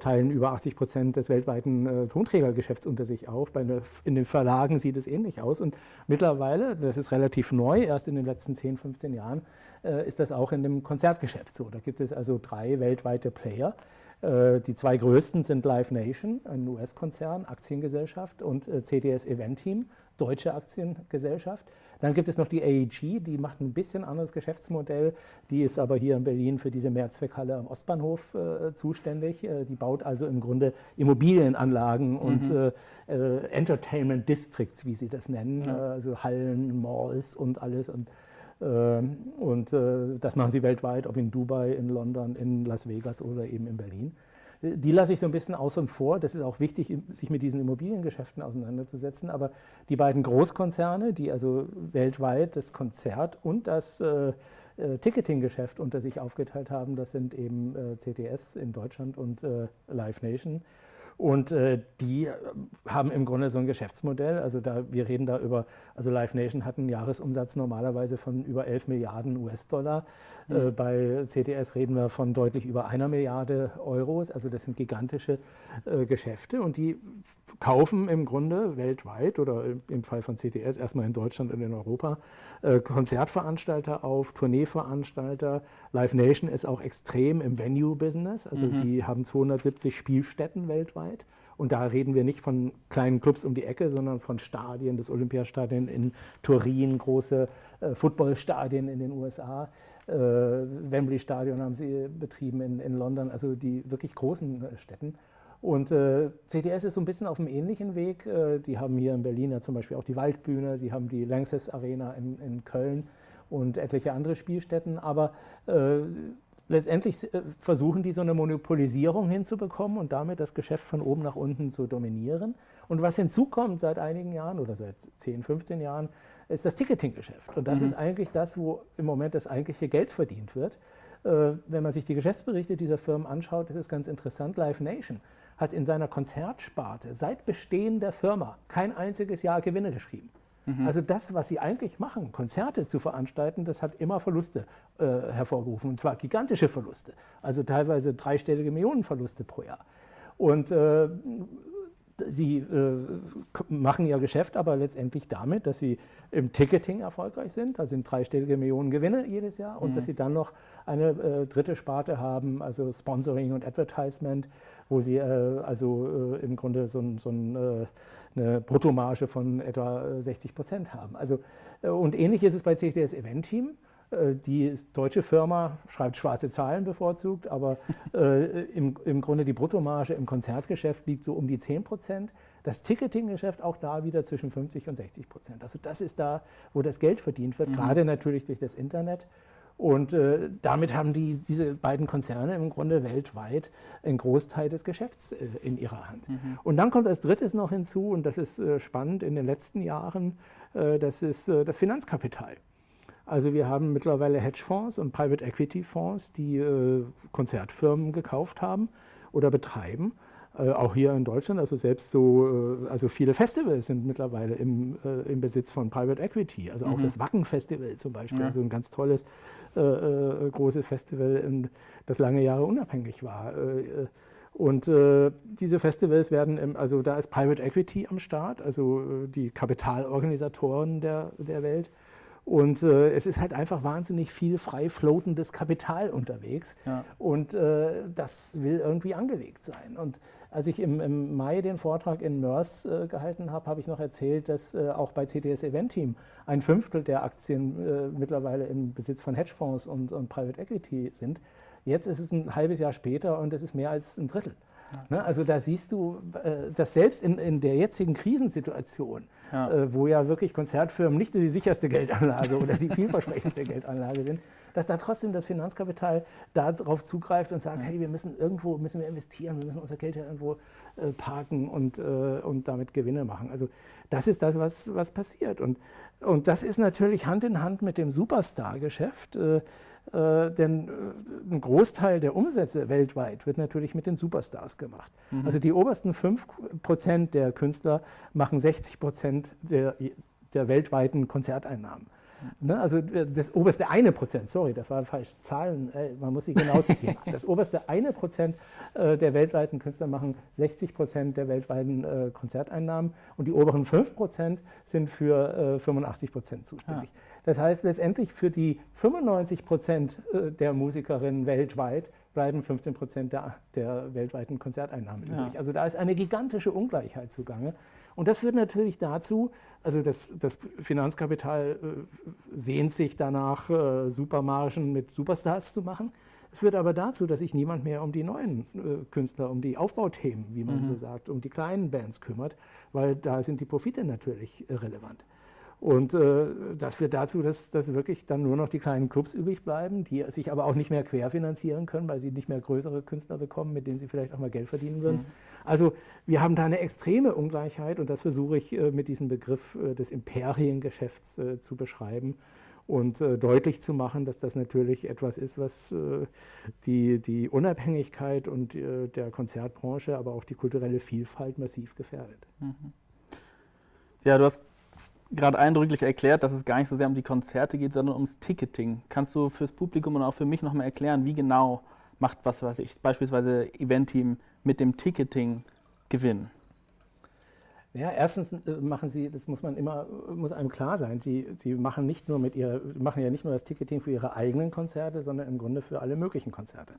teilen über 80 Prozent des weltweiten Tonträgergeschäfts unter sich auf. Bei, in den Verlagen sieht es ähnlich aus und mittlerweile, das das ist relativ neu, erst in den letzten 10, 15 Jahren äh, ist das auch in dem Konzertgeschäft so. Da gibt es also drei weltweite Player, Äh, die zwei größten sind Live Nation, ein US-Konzern, Aktiengesellschaft, und äh, CTS Event Team, deutsche Aktiengesellschaft. Dann gibt es noch die AEG, die macht ein bisschen anderes Geschäftsmodell. Die ist aber hier in Berlin für diese Mehrzweckhalle am Ostbahnhof äh, zuständig. Äh, die baut also im Grunde Immobilienanlagen mhm. und äh, äh, Entertainment Districts, wie sie das nennen, ja. also Hallen, Malls und alles. Und, ähm, und das machen sie weltweit, ob in Dubai, in London, in Las Vegas oder eben in Berlin. Die lasse ich so ein bisschen außen vor. Das ist auch wichtig, sich mit diesen Immobiliengeschäften auseinanderzusetzen. Aber die beiden Großkonzerne, die also weltweit das Konzert und das äh, äh Ticketinggeschäft unter sich aufgeteilt haben, das sind eben äh, CTS in Deutschland und äh, Live Nation. Und äh, die äh, haben im Grunde so ein Geschäftsmodell. Also da, wir reden da über, also Live Nation hat einen Jahresumsatz normalerweise von über 11 Milliarden US-Dollar. Mhm. Äh, bei CTS reden wir von deutlich über einer Milliarde Euros. Also das sind gigantische äh, Geschäfte und die kaufen im Grunde weltweit oder im Fall von CTS erstmal in Deutschland und in Europa äh, Konzertveranstalter auf, Tourneeveranstalter. Live Nation ist auch extrem im Venue-Business. Also mhm. die haben 270 Spielstätten weltweit weltweit. Und da reden wir nicht von kleinen Clubs um die Ecke, sondern von Stadien, das Olympiastadion in Turin, große äh, Footballstadien in den USA. Äh, Wembley Stadion haben sie betrieben in, in London, also die wirklich großen äh, Städten. Und äh, CTS ist so ein bisschen auf einem ähnlichen Weg. Äh, die haben hier in Berlin ja zum Beispiel auch die Waldbühne, sie haben die Lanxess Arena in, in Köln und etliche andere Spielstätten. Aber äh, letztendlich äh, versuchen die so eine Monopolisierung hinzubekommen und damit das Geschäft von oben nach unten zu dominieren. Und was hinzukommt seit einigen Jahren oder seit 10, 15 Jahren, ist das Ticketinggeschäft. Und das mhm. ist eigentlich das, wo im Moment das eigentliche Geld verdient wird. Äh, wenn man sich die Geschäftsberichte dieser Firmen anschaut, das ist ganz interessant. Live Nation hat in seiner Konzertsparte seit Bestehen der Firma kein einziges Jahr Gewinne geschrieben. Mhm. Also das, was sie eigentlich machen, Konzerte zu veranstalten, das hat immer Verluste äh, hervorgerufen, und zwar gigantische Verluste, also teilweise dreistellige Millionenverluste pro Jahr. Und äh, Sie äh, machen ihr Geschäft aber letztendlich damit, dass sie im Ticketing erfolgreich sind. Da sind dreistellige Millionen Gewinne jedes Jahr und mhm. dass sie dann noch eine äh, dritte Sparte haben, also Sponsoring und Advertisement, wo sie äh, also äh, im Grunde so, so ein, äh, eine Bruttomarge von etwa 60 Prozent haben. Also, äh, und ähnlich ist es bei CTS Event Team. Äh, die deutsche Firma schreibt schwarze Zahlen bevorzugt, aber äh, im, im Grunde die Bruttomarge im Konzertgeschäft liegt so um die 10 Prozent. Das Ticketinggeschäft auch da wieder zwischen 50 und 60 Prozent. Also das ist da, wo das Geld verdient wird, mhm. gerade natürlich durch das Internet. Und äh, damit haben die, diese beiden Konzerne im Grunde weltweit einen Großteil des Geschäfts äh, in ihrer Hand. Mhm. Und dann kommt als drittes noch hinzu, und das ist äh, spannend in den letzten Jahren, äh, das ist das Finanzkapital. Also wir haben mittlerweile Hedgefonds und Private Equity Fonds, die äh, Konzertfirmen gekauft haben oder betreiben. Äh, auch hier in Deutschland, also selbst so, äh, also viele Festivals sind mittlerweile im, äh, im Besitz von Private Equity. Also auch mhm. das Wacken Festival zum Beispiel, ja. also ein ganz tolles, äh, äh, großes Festival, das lange Jahre unabhängig war. Und äh, diese Festivals werden, im, also da ist Private Equity am Start, also die Kapitalorganisatoren der, der Welt. Und äh, es ist halt einfach wahnsinnig viel frei floatendes Kapital unterwegs. Ja. Und äh, das will irgendwie angelegt sein. Und als ich im, im Mai den Vortrag in Mörs äh, gehalten habe, habe ich noch erzählt, dass äh, auch bei CTS Event Team ein Fünftel der Aktien äh, mittlerweile im Besitz von Hedgefonds und, und Private Equity sind. Jetzt ist es ein halbes Jahr später und es ist mehr als ein Drittel. Ne? Also da siehst du, äh, dass selbst in, in der jetzigen Krisensituation, ja. Äh, wo ja wirklich Konzertfirmen nicht die sicherste Geldanlage <laughs> oder die vielversprechendste Geldanlage sind, dass da trotzdem das Finanzkapital darauf zugreift und sagt, hey, wir müssen irgendwo müssen wir investieren, wir müssen unser Geld ja irgendwo äh, parken und, und damit Gewinne machen. Also das ist das, was, was passiert. Und, und das ist natürlich Hand in Hand mit dem Superstar-Geschäft. Äh, denn äh, ein Großteil der Umsätze weltweit wird natürlich mit den Superstars gemacht. Mhm. Also die obersten 5% der Künstler machen 60% der, der weltweiten Konzerteinnahmen. Ne? Also äh, das oberste eine Prozent, sorry, das war falsch, Zahlen, äh, man muss sie genau zitieren. <laughs> Das oberste eine Prozent äh, der weltweiten Künstler machen 60 Prozent der weltweiten äh, Konzerteinnahmen und die oberen 5 Prozent sind für 85 Prozent zuständig. Ja. Das heißt letztendlich für die 95 Prozent der Musikerinnen weltweit bleiben 15 Prozent der, der, weltweiten Konzerteinnahmen ja. übrig. Also da ist eine gigantische Ungleichheit zugange. Und das führt natürlich dazu, also das, das Finanzkapital äh, sehnt sich danach, äh, Supermargen mit Superstars zu machen. Es führt aber dazu, dass sich niemand mehr um die neuen äh, Künstler, um die Aufbauthemen, wie man mhm. so sagt, um die kleinen Bands kümmert, weil da sind die Profite natürlich äh, relevant. Und äh, das führt dazu, dass, dass wirklich dann nur noch die kleinen Clubs übrig bleiben, die sich aber auch nicht mehr querfinanzieren können, weil sie nicht mehr größere Künstler bekommen, mit denen sie vielleicht auch mal Geld verdienen würden. Mhm. Also wir haben da eine extreme Ungleichheit und das versuche ich äh, mit diesem Begriff äh, des Imperiengeschäfts äh, zu beschreiben und äh, deutlich zu machen, dass das natürlich etwas ist, was äh, die, die Unabhängigkeit und der Konzertbranche, aber auch die kulturelle Vielfalt massiv gefährdet. Mhm. Ja, du hast gerade eindrücklich erklärt, dass es gar nicht so sehr um die Konzerte geht, sondern ums Ticketing. Kannst du fürs Publikum und auch für mich nochmal erklären, wie genau macht was weiß ich, beispielsweise Event-Team mit dem Ticketing Gewinn? Ja, erstens äh, machen Sie, das muss man immer, muss einem klar sein, Sie, Sie machen nicht nur mit ihrer, machen ja nicht nur das Ticketing für Ihre eigenen Konzerte, sondern im Grunde für alle möglichen Konzerte.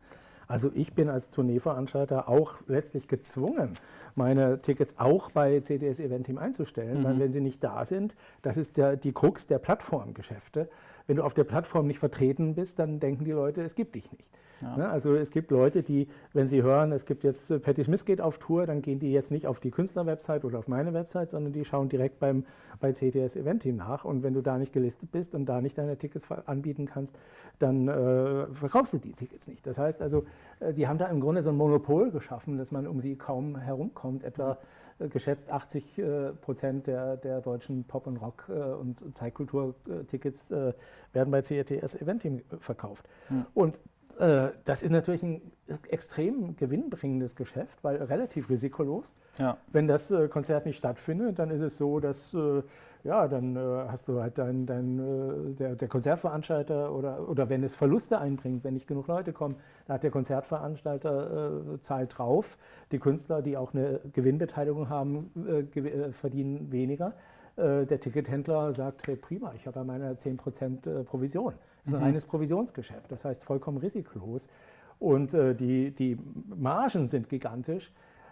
Also ich bin als Tourneeveranstalter auch letztlich gezwungen, meine Tickets auch bei CDS Event Team einzustellen, mhm. weil wenn sie nicht da sind, das ist der, die Krux der Plattformgeschäfte. Wenn du auf der Plattform nicht vertreten bist, dann denken die Leute, es gibt dich nicht. Ja. Ne? Also es gibt Leute, die, wenn sie hören, es gibt jetzt äh, Patti Smith geht auf Tour, dann gehen die jetzt nicht auf die Künstlerwebsite oder auf meine Website, sondern die schauen direkt beim, bei CTS Event Team nach. Und wenn du da nicht gelistet bist und da nicht deine Tickets anbieten kannst, dann äh, verkaufst du die Tickets nicht. Das heißt also, äh, sie haben da im Grunde so ein Monopol geschaffen, dass man um sie kaum herumkommt. Etwa äh, geschätzt 80 äh, Prozent der, der deutschen Pop- und Rock- äh, und Zeitkultur-Tickets werden bei CTS Event Team verkauft. Mhm. Und äh, das ist natürlich ein extrem gewinnbringendes Geschäft, weil relativ risikolos. Ja. Wenn das äh, Konzert nicht stattfindet, dann ist es so, dass äh, ja, dann hast du halt dein, dein, der, der, Konzertveranstalter oder, oder wenn es Verluste einbringt, wenn nicht genug Leute kommen, da hat der Konzertveranstalter zahlt drauf. Die Künstler, die auch eine Gewinnbeteiligung haben, verdienen weniger. Äh, der Tickethändler sagt, hey prima, ich habe ja meine 10% Provision. Das ist ein mhm. reines Provisionsgeschäft, das heißt vollkommen risikolos. Und äh, die, die Margen sind gigantisch.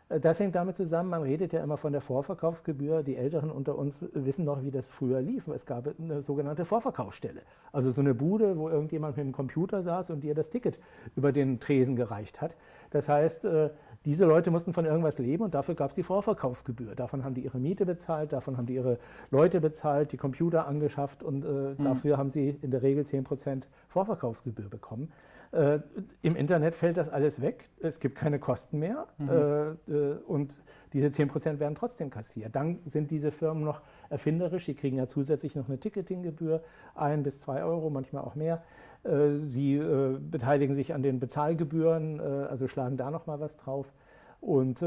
Äh, das hängt damit zusammen, man redet ja immer von der Vorverkaufsgebühr. Die Älteren unter uns wissen noch, wie das früher lief. Es gab eine sogenannte Vorverkaufsstelle. Also so eine Bude, wo irgendjemand mit dem Computer saß und dir das Ticket über den Tresen gereicht hat. Das heißt, äh, diese Leute mussten von irgendwas leben und dafür gab es die Vorverkaufsgebühr. Davon haben die ihre Miete bezahlt, davon haben die ihre Leute bezahlt, die Computer angeschafft und äh, mhm. dafür haben sie in der Regel 10% Vorverkaufsgebühr bekommen. Äh, Im Internet fällt das alles weg, es gibt keine Kosten mehr mhm. äh, äh und diese 10% werden trotzdem kassiert. Dann sind diese Firmen noch erfinderisch, sie kriegen ja zusätzlich noch eine Ticketinggebühr, ein bis zwei Euro, manchmal auch mehr. Äh, sie äh, beteiligen sich an den Bezahlgebühren, äh, also schlagen da noch mal was drauf. Und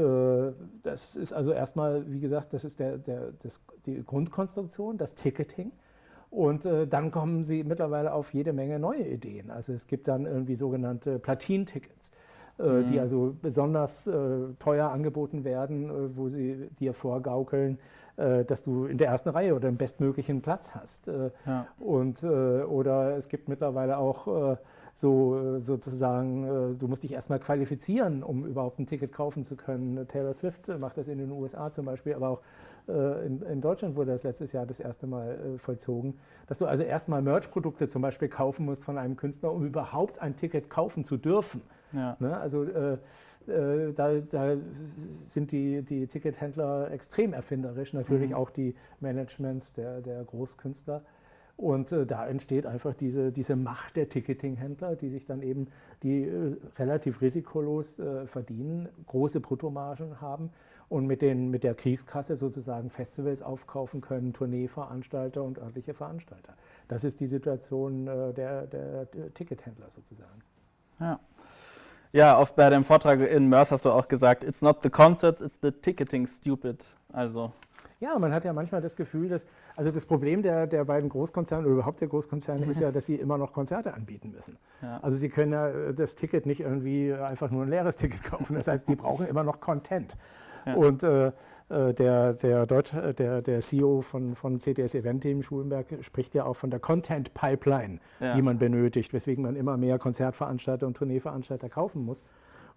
das ist also erstmal, wie gesagt, das ist der, der, das, die Grundkonstruktion, das Ticketing. Und dann kommen sie mittlerweile auf jede Menge neue Ideen. Also es gibt dann irgendwie sogenannte Platin-Tickets, mhm. die also besonders äh, teuer angeboten werden, wo sie dir vorgaukeln, äh, dass du in der ersten Reihe oder im bestmöglichen Platz hast. Äh, ja. Und, äh, oder es gibt mittlerweile auch so sozusagen, du musst dich erstmal qualifizieren, um überhaupt ein Ticket kaufen zu können. Taylor Swift macht das in den USA zum Beispiel, aber auch in, in Deutschland wurde das letztes Jahr das erste Mal vollzogen, dass du also erstmal Merch-Produkte zum Beispiel kaufen musst von einem Künstler, um überhaupt ein Ticket kaufen zu dürfen. Ja. Ne? Also äh, äh, da, da, sind die, die Tickethändler extrem erfinderisch, natürlich mhm. auch die Managements der, der Großkünstler. Und äh, da entsteht einfach diese, diese Macht der Ticketinghändler, die sich dann eben, die äh, relativ risikolos äh, verdienen, große Bruttomargen haben und mit, den, mit der Kriegskasse sozusagen Festivals aufkaufen können, Tourneeveranstalter und örtliche Veranstalter. Das ist die Situation äh, der, der, der Tickethändler sozusagen. Ja. Ja, oft bei dem Vortrag in Mörs hast du auch gesagt, it's not the concerts, it's the ticketing stupid. Also Ja, man hat ja manchmal das Gefühl, dass, also das Problem der, der beiden Großkonzerne oder überhaupt der Großkonzerne ist ja, <laughs> dass sie immer noch Konzerte anbieten müssen. Ja. Also sie können ja das Ticket nicht irgendwie einfach nur ein leeres Ticket kaufen. Das heißt, sie brauchen immer noch Content. Ja. Und äh, äh der, der, Deutsch, äh, der, der CEO von, von CTS Event Team Schulenberg spricht ja auch von der Content Pipeline, ja. die man benötigt, weswegen man immer mehr Konzertveranstalter und Tourneeveranstalter kaufen muss.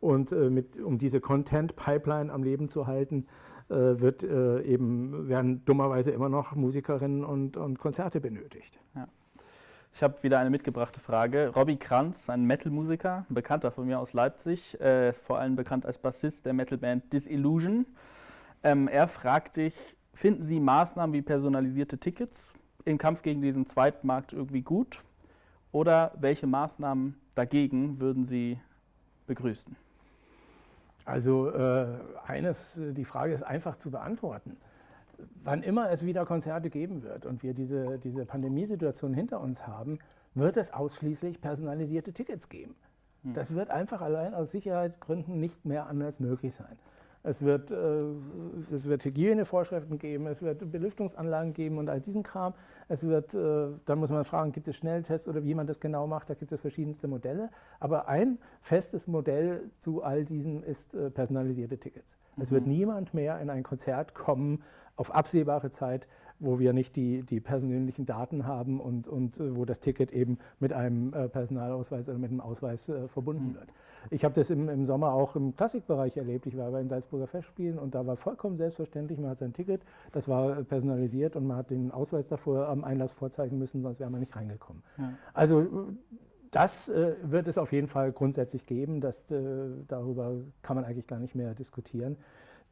Und äh, mit, um diese Content Pipeline am Leben zu halten, äh, wird äh, eben, werden dummerweise immer noch Musikerinnen und, und Konzerte benötigt. Ja. Ich habe wieder eine mitgebrachte Frage. Robbie Kranz, ein Metal-Musiker, ein Bekannter von mir aus Leipzig, äh, vor allem bekannt als Bassist der Metalband Disillusion. Ähm, er fragt dich, finden Sie Maßnahmen wie personalisierte Tickets im Kampf gegen diesen Zweitmarkt irgendwie gut? Oder welche Maßnahmen dagegen würden Sie begrüßen? Also äh, eines, die Frage ist einfach zu beantworten. Wann immer es wieder Konzerte geben wird und wir diese, diese Pandemiesituation hinter uns haben, wird es ausschließlich personalisierte Tickets geben. Hm. Das wird einfach allein aus Sicherheitsgründen nicht mehr anders möglich sein. Es wird, äh, es wird Hygienevorschriften geben, es wird Belüftungsanlagen geben und all diesen Kram. Es wird, äh, dann muss man fragen, gibt es Schnelltests oder wie man das genau macht, da gibt es verschiedenste Modelle. Aber ein festes Modell zu all diesem ist äh, personalisierte Tickets. Mhm. Es wird mhm. niemand mehr in ein Konzert kommen auf absehbare Zeit, wo wir nicht die, die persönlichen Daten haben und, und äh, wo das Ticket eben mit einem äh, Personalausweis oder mit einem Ausweis äh, verbunden mhm. wird. Ich habe das im, im Sommer auch im Klassikbereich erlebt. Ich war bei den Salzburger Festspielen und da war vollkommen selbstverständlich, man hat sein Ticket, das war personalisiert und man hat den Ausweis davor am Einlass vorzeigen müssen, sonst wäre man nicht reingekommen. Ja. Also das äh, wird es auf jeden Fall grundsätzlich geben. Das, äh, darüber kann man eigentlich gar nicht mehr diskutieren.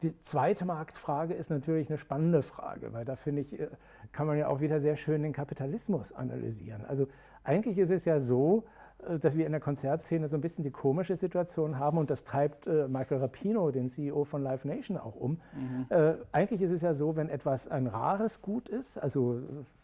Die zweite Marktfrage ist natürlich eine spannende Frage, weil da finde ich, äh, kann man ja auch wieder sehr schön den Kapitalismus analysieren. Also eigentlich ist es ja so, äh, dass wir in der Konzertszene so ein bisschen die komische Situation haben und das treibt äh, Michael Rapino, den CEO von Live Nation, auch um. Mhm. Äh, eigentlich ist es ja so, wenn etwas ein rares Gut ist, also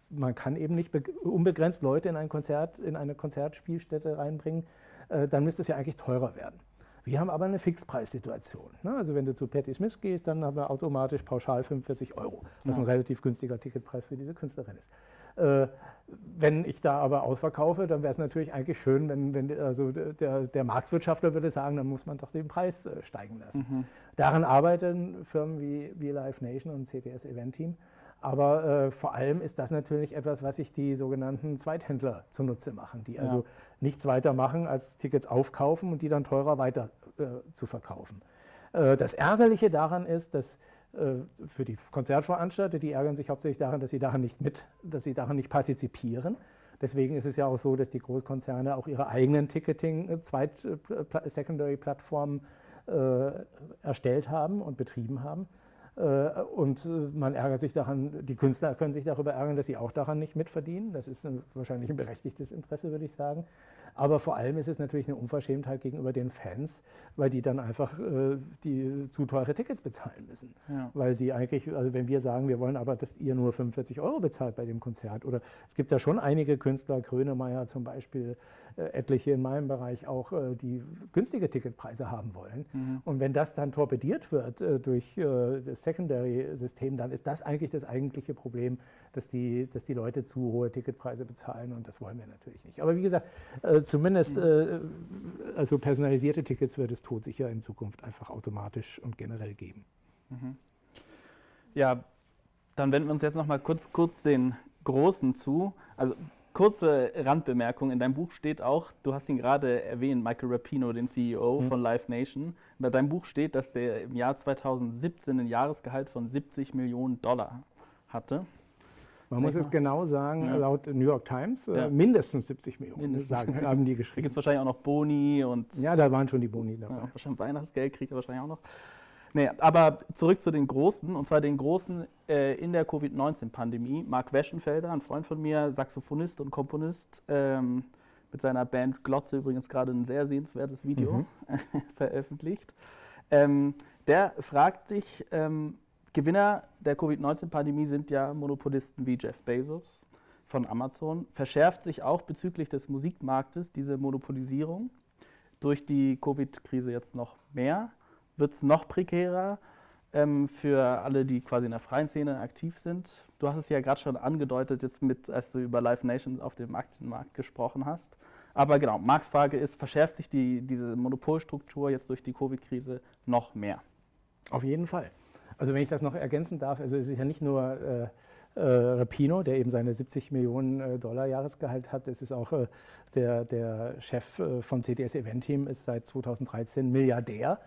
man kann eben nicht unbegrenzt Leute in ein Konzert, in eine Konzertspielstätte reinbringen, äh, dann müsste es ja eigentlich teurer werden. Wir haben aber eine Fixpreissituation. Ne? Also wenn du zu Patti Smith gehst, dann haben wir automatisch pauschal 45 Euro, was ja. ein relativ günstiger Ticketpreis für diese Künstlerin ist. Äh, wenn ich da aber ausverkaufe, dann wäre es natürlich eigentlich schön, wenn, wenn also der, der, Marktwirtschaftler würde sagen, dann muss man doch den Preis äh, steigen lassen. Mhm. Daran arbeiten Firmen wie, wie Live Nation und CTS Event Team. Aber äh, vor allem ist das natürlich etwas, was sich die sogenannten Zweithändler zunutze machen, die also nichts weiter machen, als Tickets aufkaufen und die dann teurer weiter äh, zu verkaufen. Äh, das Ärgerliche daran ist, dass äh, für die Konzertveranstalter, die ärgern sich hauptsächlich daran, dass sie daran nicht mit, dass sie daran nicht partizipieren. Deswegen ist es ja auch so, dass die Großkonzerne auch ihre eigenen Ticketing, äh, Zweit-, äh, Secondary-Plattformen äh, erstellt haben und betrieben haben. Äh, und äh, man ärgert sich daran, die Künstler können sich darüber ärgern, dass sie auch daran nicht mitverdienen. Das ist ein, wahrscheinlich ein berechtigtes Interesse, würde ich sagen. Aber vor allem ist es natürlich eine Unverschämtheit gegenüber den Fans, weil die dann einfach äh, die zu teure Tickets bezahlen müssen. Ja. Weil sie eigentlich, also wenn wir sagen, wir wollen aber, dass ihr nur 45 Euro bezahlt bei dem Konzert. Oder es gibt ja schon einige Künstler, Grönemeyer zum Beispiel, äh, etliche in meinem Bereich auch, äh, die günstige Ticketpreise haben wollen. Mhm. Und wenn das dann torpediert wird äh, durch das Secondary-System, dann ist das eigentlich das eigentliche Problem, dass die, dass die Leute zu hohe Ticketpreise bezahlen und das wollen wir natürlich nicht. Aber wie gesagt, zumindest mhm. also personalisierte Tickets wird es todsicher in Zukunft einfach automatisch und generell geben. Mhm. Ja, dann wenden wir uns jetzt noch mal kurz, kurz den Großen zu. Also kurze Randbemerkung, in deinem Buch steht auch, du hast ihn gerade erwähnt, Michael Rapino, den CEO mhm. von Live Nation. Bei deinem Buch steht, dass der im Jahr 2017 ein Jahresgehalt von 70 Millionen Dollar hatte. Man muss es genau sagen, ja. laut New York Times, äh, ja. mindestens 70 Millionen mindestens sagen, haben die geschrieben. Da gibt es wahrscheinlich auch noch Boni und. Ja, da waren schon die Boni dabei. Ja, wahrscheinlich Weihnachtsgeld kriegt er wahrscheinlich auch noch. Nee, aber zurück zu den Großen, und zwar den Großen äh, in der Covid-19-Pandemie. Mark Weschenfelder, ein Freund von mir, Saxophonist und Komponist, ähm, mit seiner Band Glotze übrigens gerade ein sehr sehenswertes Video mhm. <laughs> veröffentlicht. Ähm, der fragt sich, ähm, Gewinner der Covid-19-Pandemie sind ja Monopolisten wie Jeff Bezos von Amazon. Verschärft sich auch bezüglich des Musikmarktes diese Monopolisierung durch die Covid-Krise jetzt noch mehr? Wird es noch prekärer? ähm, für alle, die quasi in der freien Szene aktiv sind. Du hast es ja gerade schon angedeutet, jetzt mit, als du über Live Nation auf dem Aktienmarkt gesprochen hast. Aber genau, Marks Frage ist, verschärft sich die, diese Monopolstruktur jetzt durch die Covid-Krise noch mehr? Auf jeden Fall. Also wenn ich das noch ergänzen darf, also es ist ja nicht nur äh, äh, Rapino, der eben seine 70 Millionen äh, Dollar Jahresgehalt hat, es ist auch äh, der, der Chef äh, von CDS Event Team, ist seit 2013 Milliardär.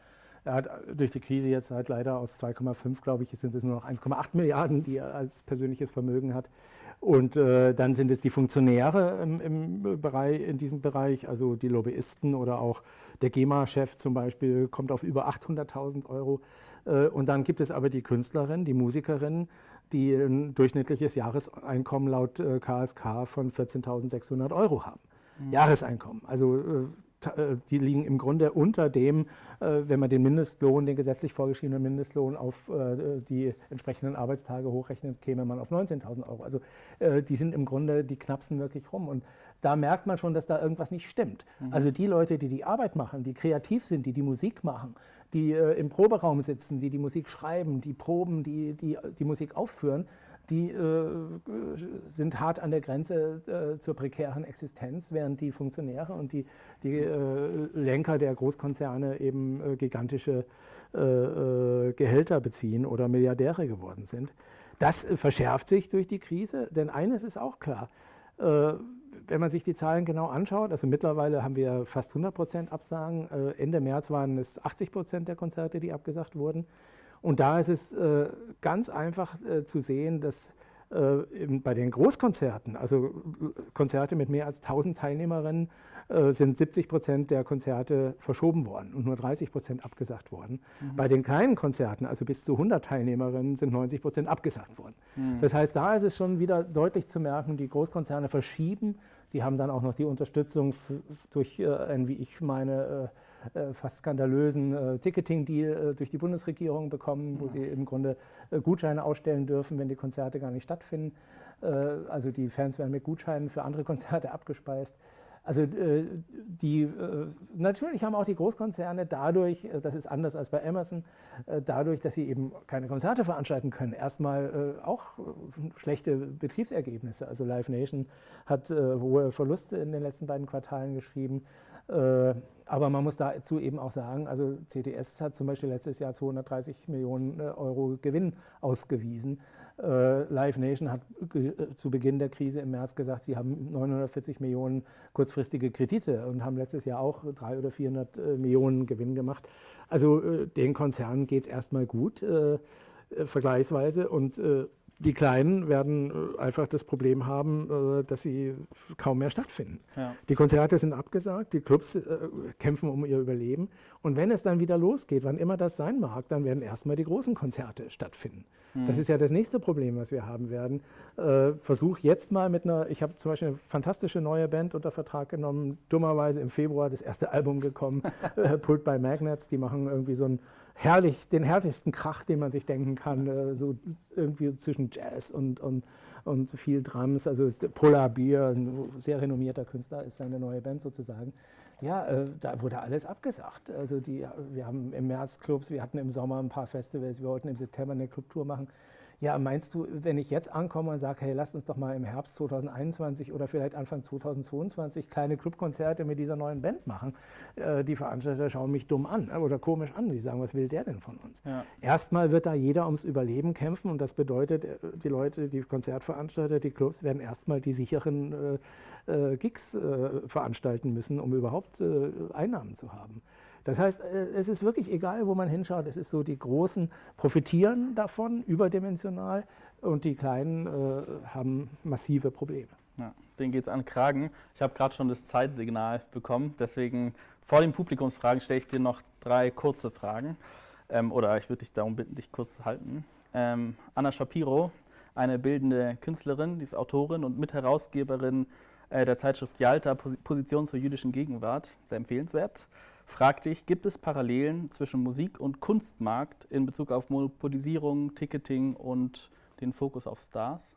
Er hat durch die Krise jetzt halt leider aus 2,5, glaube ich, sind es nur noch 1,8 Milliarden, die er als persönliches Vermögen hat. Und äh, dann sind es die Funktionäre im, im, Bereich, in diesem Bereich, also die Lobbyisten oder auch der GEMA-Chef zum Beispiel kommt auf über 800.000 Euro. Äh, und dann gibt es aber die Künstlerinnen, die Musikerinnen, die ein durchschnittliches Jahreseinkommen laut äh, KSK von 14.600 Euro haben. Mhm. Jahreseinkommen. Also äh, die liegen im Grunde unter dem, äh, wenn man den Mindestlohn, den gesetzlich vorgeschriebenen Mindestlohn auf äh, die entsprechenden Arbeitstage hochrechnet, käme man auf 19.000 Euro. Also die sind im Grunde, die knapsen wirklich rum. Und da merkt man schon, dass da irgendwas nicht stimmt. Mhm. Also die Leute, die die Arbeit machen, die kreativ sind, die die Musik machen, die im Proberaum sitzen, die die Musik schreiben, die proben, die die, die Musik aufführen, die äh, sind hart an der Grenze äh, zur prekären Existenz, während die Funktionäre und die, die äh, Lenker der Großkonzerne eben äh, gigantische äh, äh, Gehälter beziehen oder Milliardäre geworden sind. Das verschärft sich durch die Krise, denn eines ist auch klar. wenn man sich die Zahlen genau anschaut, also mittlerweile haben wir fast 100 Prozent Absagen. Ende März waren es 80 Prozent der Konzerte, die abgesagt wurden. Und da ist es äh, ganz einfach äh, zu sehen, dass äh, bei den Großkonzerten, also Konzerte mit mehr als 1000 Teilnehmerinnen, äh, sind 70 Prozent der Konzerte verschoben worden und nur 30 Prozent abgesagt worden. Mhm. Bei den kleinen Konzerten, also bis zu 100 Teilnehmerinnen, sind 90 Prozent abgesagt worden. Mhm. Das heißt, da ist es schon wieder deutlich zu merken, die Großkonzerne verschieben. Sie haben dann auch noch die Unterstützung durch äh, ein, wie ich meine, äh, fast skandalösen äh, Ticketing-Deal äh, durch die Bundesregierung bekommen, wo sie im Grunde Gutscheine ausstellen dürfen, wenn die Konzerte gar nicht stattfinden. also die Fans werden mit Gutscheinen für andere <laughs> Konzerte abgespeist. Also die, natürlich haben auch die Großkonzerne dadurch, das ist anders als bei Amazon, dadurch, dass sie eben keine Konzerte veranstalten können, erstmal auch schlechte Betriebsergebnisse. Also Live Nation hat hohe Verluste in den letzten beiden Quartalen geschrieben. Äh, aber man muss dazu eben auch sagen, also CTS hat zum Beispiel letztes Jahr 230 Millionen äh, Euro Gewinn ausgewiesen. Äh, Live Nation hat zu Beginn der Krise im März gesagt, sie haben 940 Millionen kurzfristige Kredite und haben letztes Jahr auch 300 oder 400 Millionen Gewinn gemacht. Also den Konzernen geht es erstmal gut, vergleichsweise. Und die Kleinen werden äh, einfach das Problem haben, äh, dass sie kaum mehr stattfinden. Ja. Die Konzerte sind abgesagt, die Clubs äh, kämpfen um ihr Überleben. Und wenn es dann wieder losgeht, wann immer das sein mag, dann werden erstmal die großen Konzerte stattfinden. Mhm. Das ist ja das nächste Problem, was wir haben werden. Versuch jetzt mal mit einer, ich habe zum Beispiel eine fantastische neue Band unter Vertrag genommen, dummerweise im Februar das erste Album gekommen, <laughs> Pulled by Magnets, die machen irgendwie so ein herrlich, den herrlichsten Krach, den man sich denken kann, äh, so irgendwie zwischen Jazz und, und, und viel Drums. Also ist Polar Beer, ein sehr renommierter Künstler, ist seine neue Band sozusagen. Ja, äh, da wurde alles abgesagt. Also die, wir haben im März Clubs, wir hatten im Sommer ein paar Festivals, wir wollten im September eine Clubtour machen. Ja, meinst du, wenn ich jetzt ankomme und sage, hey, lasst uns doch mal im Herbst 2021 oder vielleicht Anfang 2022 kleine Clubkonzerte mit dieser neuen Band machen? Äh, die Veranstalter schauen mich dumm an oder komisch an. Die sagen, was will der denn von uns? Ja. Erstmal wird da jeder ums Überleben kämpfen und das bedeutet, äh, die Leute, die Konzertveranstalter, die Clubs werden erstmal die sicheren äh, äh Gigs äh, veranstalten müssen, um überhaupt äh, Einnahmen zu haben. Das heißt, äh, es ist wirklich egal, wo man hinschaut. Es ist so, die Großen profitieren davon überdimensional und die Kleinen äh, haben massive Probleme. Ja, denen geht es an Kragen. Ich habe gerade schon das Zeitsignal bekommen, deswegen vor den Publikumsfragen stelle ich dir noch drei kurze Fragen. Ähm, oder ich würde dich darum bitten, dich kurz zu halten. Ähm, Anna Shapiro, eine bildende Künstlerin, die ist Autorin und Mitherausgeberin äh, der Zeitschrift Yalta, Position zur jüdischen Gegenwart, sehr empfehlenswert frag dich, gibt es Parallelen zwischen Musik- und Kunstmarkt in Bezug auf Monopolisierung, Ticketing und den Fokus auf Stars?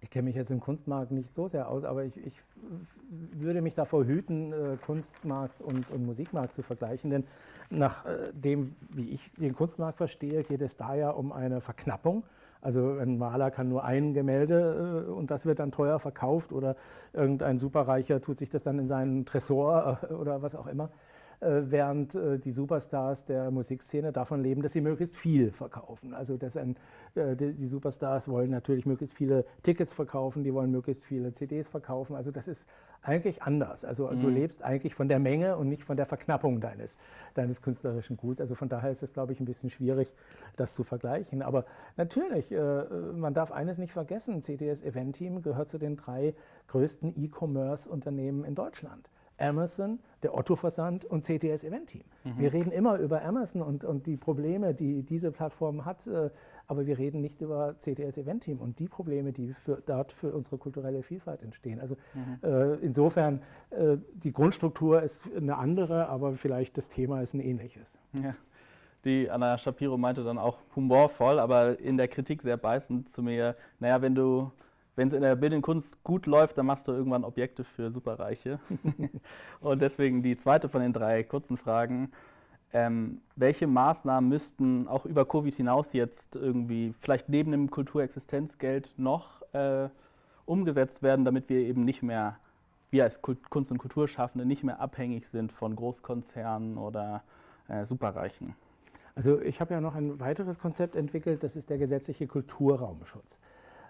ich kenne mich jetzt im Kunstmarkt nicht so sehr aus, aber ich, ich würde mich davor hüten, äh, Kunstmarkt und, und, Musikmarkt zu vergleichen. Denn nach äh, dem, wie ich den Kunstmarkt verstehe, geht es da ja um eine Verknappung. Also ein Maler kann nur ein Gemälde äh, und das wird dann teuer verkauft oder irgendein Superreicher tut sich das dann in seinen Tresor oder was auch immer. Äh, während äh, die Superstars der Musikszene davon leben, dass sie möglichst viel verkaufen. Also dass ein, äh, die Superstars wollen natürlich möglichst viele Tickets verkaufen, die wollen möglichst viele CDs verkaufen. Also das ist eigentlich anders. Also mhm. du lebst eigentlich von der Menge und nicht von der Verknappung deines, deines künstlerischen Guts. Also von daher ist es, glaube ich, ein bisschen schwierig, das zu vergleichen. Aber natürlich, man darf eines nicht vergessen, CDS Event Team gehört zu den drei größten E-Commerce-Unternehmen in Deutschland. Amazon, der Otto-Versand und CTS Event Team. Mhm. Wir reden immer über Amazon und, und die Probleme, die diese Plattform hat, äh, aber wir reden nicht über CTS Event Team und die Probleme, die für, dort für unsere kulturelle Vielfalt entstehen. Also mhm. äh, insofern, äh, die Grundstruktur ist eine andere, aber vielleicht das Thema ist ein ähnliches. Ja. Die Anna Shapiro meinte dann auch humorvoll, aber in der Kritik sehr beißend zu mir, naja, wenn du wenn es in der bildenden Kunst gut läuft, dann machst du irgendwann Objekte für Superreiche. <laughs> und deswegen die zweite von den drei kurzen Fragen. Ähm, welche Maßnahmen müssten auch über Covid hinaus jetzt irgendwie, vielleicht neben dem Kulturexistenzgeld, noch äh, umgesetzt werden, damit wir eben nicht mehr, wir als Kunst- und Kulturschaffende, nicht mehr abhängig sind von Großkonzernen oder äh, Superreichen? Also ich habe ja noch ein weiteres Konzept entwickelt, das ist der gesetzliche Kulturraumschutz.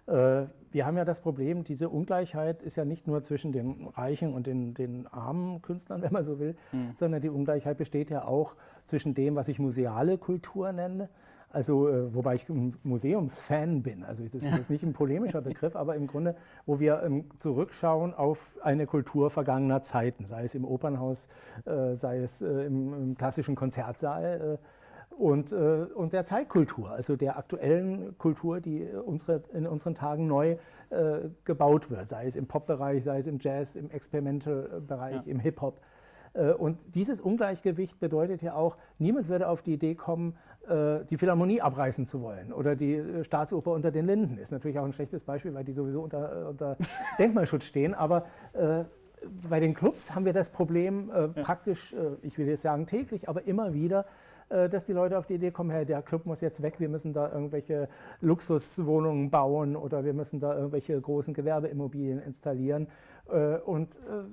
Äh, wir haben ja das Problem, diese Ungleichheit ist ja nicht nur zwischen den reichen und den, den armen Künstlern, <laughs> wenn man so will, mhm. sondern die Ungleichheit besteht ja auch zwischen dem, was ich museale Kultur nenne, also äh, wobei ich ein Museumsfan bin, also das ist nicht ein polemischer Begriff, aber im Grunde, wo wir ähm, zurückschauen auf eine Kultur vergangener Zeiten, sei es im Opernhaus, äh, sei es im, im klassischen Konzertsaal und, äh, und der Zeitkultur, also der aktuellen Kultur, die unsere, in unseren Tagen neu äh, gebaut wird, sei es im Pop-Bereich, sei es im Jazz, im Experimental-Bereich, ja. im Hip-Hop. Äh, und dieses Ungleichgewicht bedeutet ja auch, niemand würde auf die Idee kommen, äh, die Philharmonie abreißen zu wollen oder die äh, Staatsoper unter den Linden. Ist natürlich auch ein schlechtes Beispiel, weil die sowieso unter, unter <laughs> Denkmalschutz stehen. Aber bei den Clubs haben wir das Problem äh, ja. praktisch, äh, ich will jetzt sagen täglich, aber immer wieder, äh, dass die Leute auf die Idee kommen, hey, der Club muss jetzt weg, wir müssen da irgendwelche Luxuswohnungen bauen oder wir müssen da irgendwelche großen Gewerbeimmobilien installieren. Äh, und äh,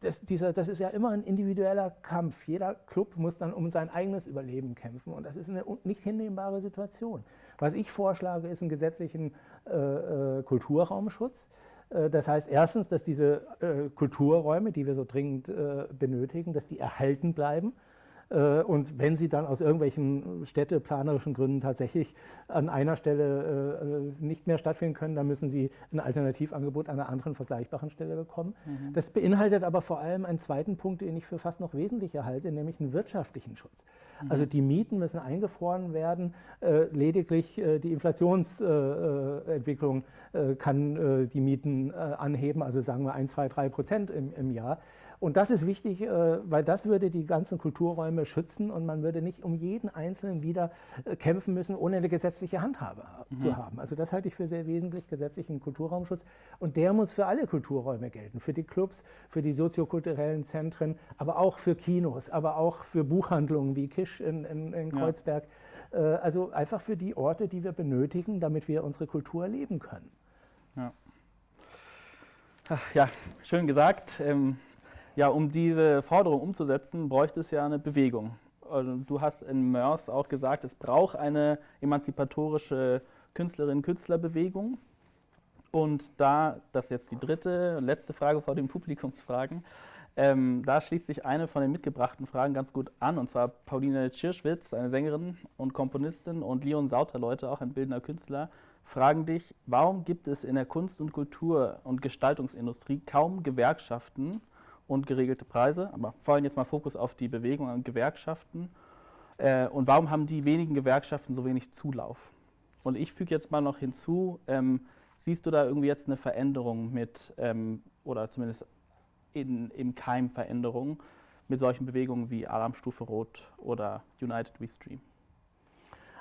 das, dieser, das ist ja immer ein individueller Kampf. Jeder Club muss dann um sein eigenes Überleben kämpfen und das ist eine nicht hinnehmbare Situation. Was ich vorschlage, ist einen gesetzlichen äh, Kulturraumschutz. Das heißt erstens, dass diese Kulturräume, die wir so dringend benötigen, dass die erhalten bleiben. Äh, und wenn sie dann aus irgendwelchen städteplanerischen Gründen tatsächlich an einer Stelle äh, nicht mehr stattfinden können, dann müssen sie ein Alternativangebot an einer anderen vergleichbaren Stelle bekommen. Mhm. Das beinhaltet aber vor allem einen zweiten Punkt, den ich für fast noch wesentlicher halte, nämlich einen wirtschaftlichen Schutz. Mhm. Also die Mieten müssen eingefroren werden, äh, lediglich die Inflationsentwicklung kann die Mieten anheben, also sagen wir 1, 2, 3 Prozent im, im Jahr. Und das ist wichtig, äh, weil das würde die ganzen Kulturräume schützen und man würde nicht um jeden Einzelnen wieder äh, kämpfen müssen, ohne eine gesetzliche Handhabe mhm. zu haben. Also das halte ich für sehr wesentlich, gesetzlichen Kulturraumschutz. Und der muss für alle Kulturräume gelten, für die Clubs, für die soziokulturellen Zentren, aber auch für Kinos, aber auch für Buchhandlungen wie Kisch in, in, in Kreuzberg. Ja. Äh, also einfach für die Orte, die wir benötigen, damit wir unsere Kultur leben können. Ja, ja schön gesagt. Ähm ja, um diese Forderung umzusetzen, bräuchte es ja eine Bewegung. Also, du hast in Mörs auch gesagt, es braucht eine emanzipatorische Künstlerinnen-Künstlerbewegung. Und da, das ist jetzt die dritte letzte Frage vor den Publikumsfragen, ähm, da schließt sich eine von den mitgebrachten Fragen ganz gut an, und zwar Pauline Tschirschwitz, eine Sängerin und Komponistin, und Leon Sauterleute, auch ein bildender Künstler, fragen dich, warum gibt es in der Kunst- und Kultur- und Gestaltungsindustrie kaum Gewerkschaften und geregelte Preise. Aber vor allem jetzt mal Fokus auf die Bewegung an Gewerkschaften. Äh, und warum haben die wenigen Gewerkschaften so wenig Zulauf? Und ich füge jetzt mal noch hinzu, ähm, siehst du da irgendwie jetzt eine Veränderung mit, ähm, oder zumindest in, im Keim Veränderung mit solchen Bewegungen wie Alarmstufe Rot oder United We Stream?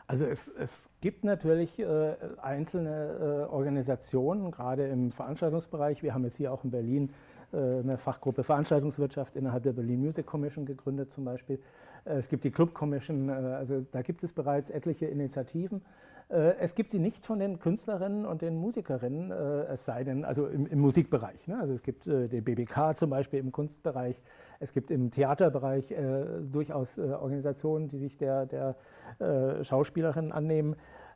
Also es, es gibt natürlich äh, einzelne äh, Organisationen, gerade im Veranstaltungsbereich. Wir haben jetzt hier auch in Berlin eine Fachgruppe Veranstaltungswirtschaft innerhalb der Berlin Music Commission gegründet zum Beispiel. Äh, es gibt die Club Commission, äh, also da gibt es bereits etliche Initiativen. Äh, es gibt sie nicht von den Künstlerinnen und den Musikerinnen, äh, es sei denn, also im, im Musikbereich. Ne? Also es gibt äh, den BBK zum Beispiel im Kunstbereich, es gibt im Theaterbereich äh, durchaus äh, Organisationen, die sich der, der äh, Schauspielerinnen annehmen.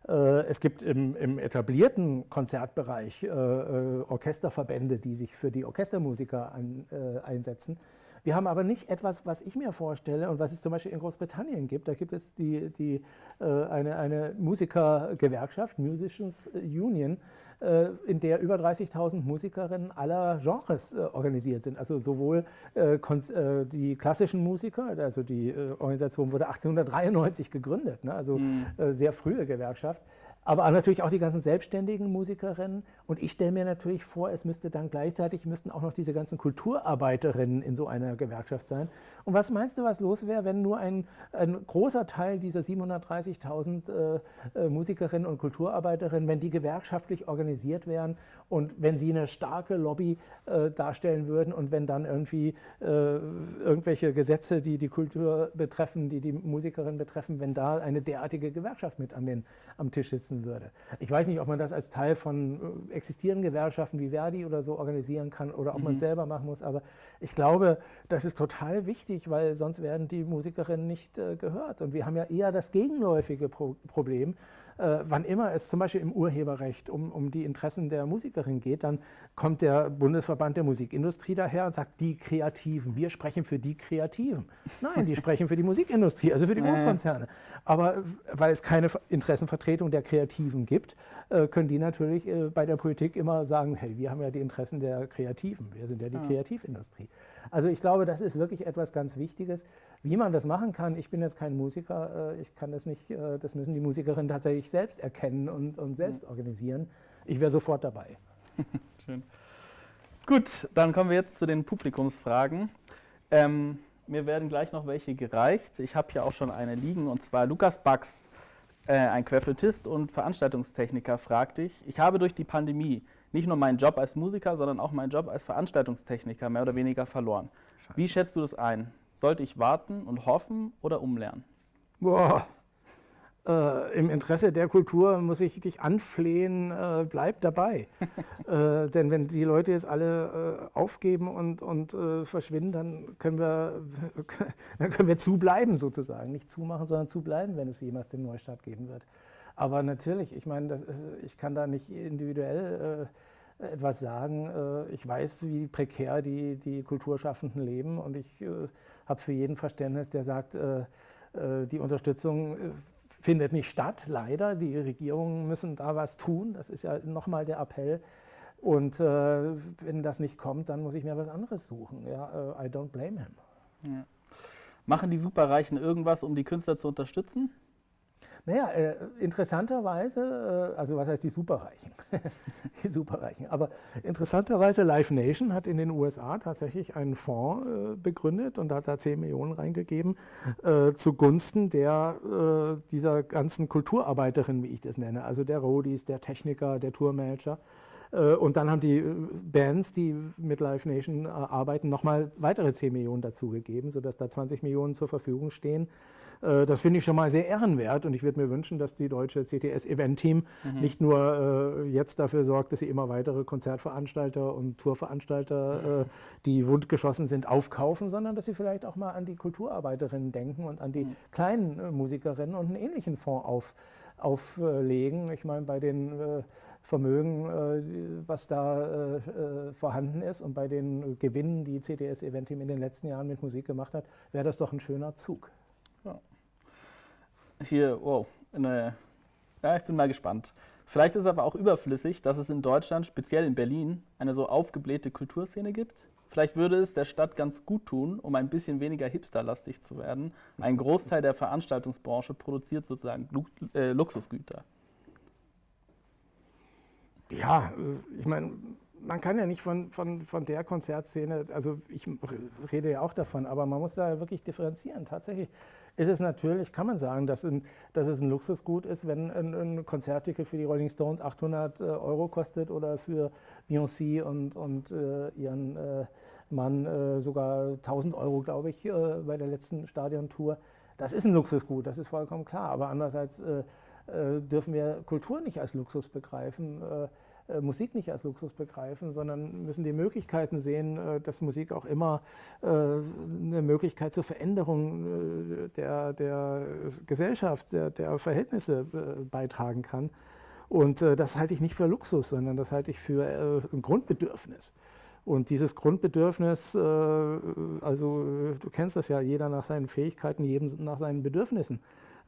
Es gibt im, im etablierten Konzertbereich Orchesterverbände, die sich für die Orchestermusiker an, einsetzen. Wir haben aber nicht etwas, was ich mir vorstelle und was es zum Beispiel in Großbritannien gibt. Da gibt es die, die, äh, eine, eine Musikergewerkschaft, Musicians Union, äh, in der über 30.000 Musikerinnen aller Genres äh, organisiert sind. Also sowohl die klassischen Musiker, also die Organisation wurde 1893 gegründet, ne? also mhm. sehr frühe Gewerkschaft, aber natürlich auch die ganzen selbstständigen Musikerinnen. Und ich stelle mir natürlich vor, es müsste dann gleichzeitig, müssten auch noch diese ganzen Kulturarbeiterinnen in so einer Gewerkschaft sein. Und was meinst du, was los wäre, wenn nur ein, ein großer Teil dieser 730.000 äh, äh, Musikerinnen und Kulturarbeiterinnen, wenn die gewerkschaftlich organisiert wären und wenn sie eine starke Lobby äh, darstellen würden und wenn dann irgendwie äh, irgendwelche Gesetze, die die Kultur betreffen, die die Musikerinnen betreffen, wenn da eine derartige Gewerkschaft mit an den, am Tisch sitzen würde. Ich weiß nicht, ob man das als Teil von äh, existierenden Gewerkschaften wie Verdi oder so organisieren kann oder ob mhm. man es selber machen muss, aber ich glaube, das ist total wichtig, weil sonst werden die Musikerinnen nicht äh, gehört. Und wir haben ja eher das gegenläufige Pro Problem, äh, wann immer es zum Beispiel im Urheberrecht um, um die Interessen der Musikerin geht, dann kommt der Bundesverband der Musikindustrie daher und sagt, die Kreativen, wir sprechen für die Kreativen. Nein, die sprechen für die Musikindustrie, also für die <laughs> Großkonzerne. Aber weil es keine Interessenvertretung der Kreativen gibt, äh, können die natürlich äh, bei der Politik immer sagen, hey, wir haben ja die Interessen der Kreativen, wir sind ja die ja. Kreativindustrie. Also ich glaube, das ist wirklich etwas ganz Wichtiges. Wie man das machen kann, ich bin jetzt kein Musiker, ich kann das nicht, das müssen die Musikerinnen tatsächlich sich selbst erkennen und, und selbst mhm. organisieren. Ich wäre sofort dabei. <laughs> Schön. Gut, dann kommen wir jetzt zu den Publikumsfragen. Ähm, mir werden gleich noch welche gereicht. Ich habe hier auch schon eine liegen und zwar Lukas Bax, äh, ein Querflötist und Veranstaltungstechniker, fragt dich: Ich habe durch die Pandemie nicht nur meinen Job als Musiker, sondern auch meinen Job als Veranstaltungstechniker mehr oder weniger verloren. Scheiße. Wie schätzt du das ein? Sollte ich warten und hoffen oder umlernen? Boah, äh, im Interesse der Kultur muss ich dich anflehen, äh, bleib dabei. <laughs> äh, denn wenn die Leute jetzt alle äh, aufgeben und, und äh, verschwinden, dann können, wir, <laughs> dann können wir zubleiben sozusagen. Nicht zumachen, sondern zubleiben, wenn es jemals den Neustart geben wird. Aber natürlich, ich meine, das, äh, ich kann da nicht individuell etwas sagen. Ich weiß, wie prekär die, die Kulturschaffenden leben und ich habe für jeden Verständnis, der sagt, die Unterstützung findet nicht statt, leider. Die Regierungen müssen da was tun. Das ist ja nochmal der Appell. Und äh, wenn das nicht kommt, dann muss ich mir was anderes suchen. Ja, uh, I don't blame him. Ja. Machen die Superreichen irgendwas, um die Künstler zu unterstützen? Naja, äh, interessanterweise, äh, also was heißt die Superreichen? <laughs> die Superreichen. Aber interessanterweise, Live Nation hat in den USA tatsächlich einen Fonds äh, begründet und hat da 10 Millionen reingegeben äh, zugunsten der, äh, dieser ganzen Kulturarbeiterinnen, wie ich das nenne. Also der Roadies, der Techniker, der Tourmanager. Äh, und dann haben die Bands, die mit Live Nation arbeiten, nochmal weitere 10 Millionen dazugegeben, sodass da 20 Millionen zur Verfügung stehen das finde ich schon mal sehr ehrenwert und ich würde mir wünschen, dass die deutsche CTS-Event-Team mhm. nicht nur äh, jetzt dafür sorgt, dass sie immer weitere Konzertveranstalter und Tourveranstalter, äh, die wundgeschossen sind, aufkaufen, sondern dass sie vielleicht auch mal an die Kulturarbeiterinnen denken und an die mhm. kleinen äh, Musikerinnen und einen ähnlichen Fonds auf, auflegen. Ich meine, bei den äh, Vermögen, äh, was da vorhanden ist und bei den Gewinnen, die CTS Event Team in den letzten Jahren mit Musik gemacht hat, wäre das doch ein schöner Zug. Hier, wow, eine, ja, ich bin mal gespannt. Vielleicht ist aber auch überflüssig, dass es in Deutschland, speziell in Berlin, eine so aufgeblähte Kulturszene gibt. Vielleicht würde es der Stadt ganz gut tun, um ein bisschen weniger hipsterlastig zu werden. Ein Großteil der Veranstaltungsbranche produziert sozusagen Luxusgüter. Ja, äh, ich meine, man kann ja nicht von, von, von der Konzertszene, also ich rede ja auch davon, aber man muss da wirklich differenzieren. Tatsächlich ist es natürlich, kann man sagen, dass, ein, dass es ein Luxusgut ist, wenn ein, ein Konzertticket für die Rolling Stones 800 äh, Euro kostet oder für Beyoncé und, und äh, ihren äh, Mann äh, sogar 1000 Euro, glaube ich, äh, bei der letzten Stadiontour. Das ist ein Luxusgut, das ist vollkommen klar. Aber andererseits äh, dürfen wir Kultur nicht als Luxus begreifen. Äh, Musik nicht als Luxus begreifen, sondern müssen die Möglichkeiten sehen, äh, dass Musik auch immer äh, eine Möglichkeit zur Veränderung der, der Gesellschaft, der, der Verhältnisse beitragen kann. Und das halte ich nicht für Luxus, sondern das halte ich für ein Grundbedürfnis. Und dieses Grundbedürfnis, also du kennst das ja, jeder nach seinen Fähigkeiten, jedem nach seinen Bedürfnissen.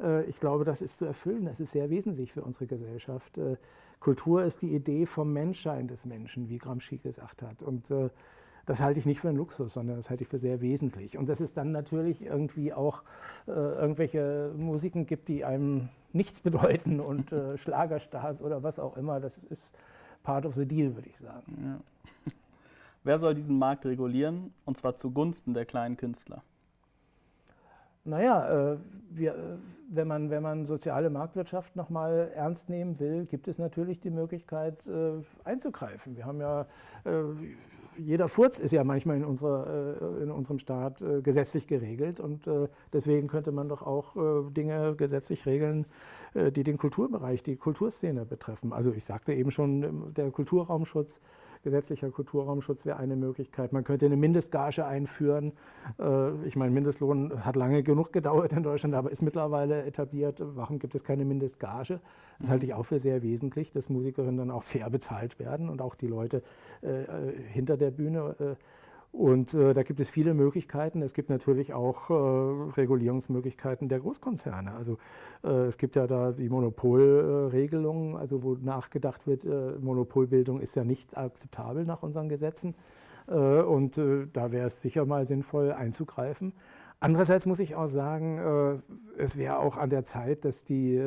Äh, ich glaube, das ist zu erfüllen. Das ist sehr wesentlich für unsere Gesellschaft. Äh, Kultur ist die Idee vom Menschsein des Menschen, wie Gramsci gesagt hat. Und äh, das halte ich nicht für einen Luxus, sondern das halte ich für sehr wesentlich. Und dass es dann natürlich irgendwie auch irgendwelche Musiken gibt, die einem nichts <laughs> bedeuten und Schlagerstars oder was auch immer, das ist part of the deal, würde ich sagen. Ja. <laughs> Wer soll diesen Markt regulieren und zwar zugunsten der kleinen Künstler? Naja, äh, wir, wenn, man, wenn man soziale Marktwirtschaft nochmal ernst nehmen will, gibt es natürlich die Möglichkeit äh, einzugreifen. Wir haben ja, äh, jeder Furz ist ja manchmal in, unserer, äh, in unserem Staat äh, gesetzlich geregelt und äh, deswegen könnte man doch auch Dinge gesetzlich regeln, die den Kulturbereich, die Kulturszene betreffen. Also ich sagte eben schon, der Kulturraumschutz gesetzlicher Kulturraumschutz wäre eine Möglichkeit. Man könnte eine Mindestgage einführen. Äh, ich meine, Mindestlohn hat lange genug gedauert in Deutschland, aber ist mittlerweile etabliert. Warum gibt es keine Mindestgage? Das halte ich auch für sehr wesentlich, dass Musikerinnen dann auch fair bezahlt werden und auch die Leute äh, äh, hinter der Bühne und äh, da gibt es viele Möglichkeiten. Es gibt natürlich auch äh, Regulierungsmöglichkeiten der Großkonzerne. Also äh, es gibt ja da die Monopolregelung, also wo nachgedacht wird, äh, Monopolbildung ist ja nicht akzeptabel nach unseren Gesetzen. Äh, und äh, da wäre es sicher mal sinnvoll einzugreifen. Andererseits muss ich auch sagen, es wäre auch an der Zeit, dass die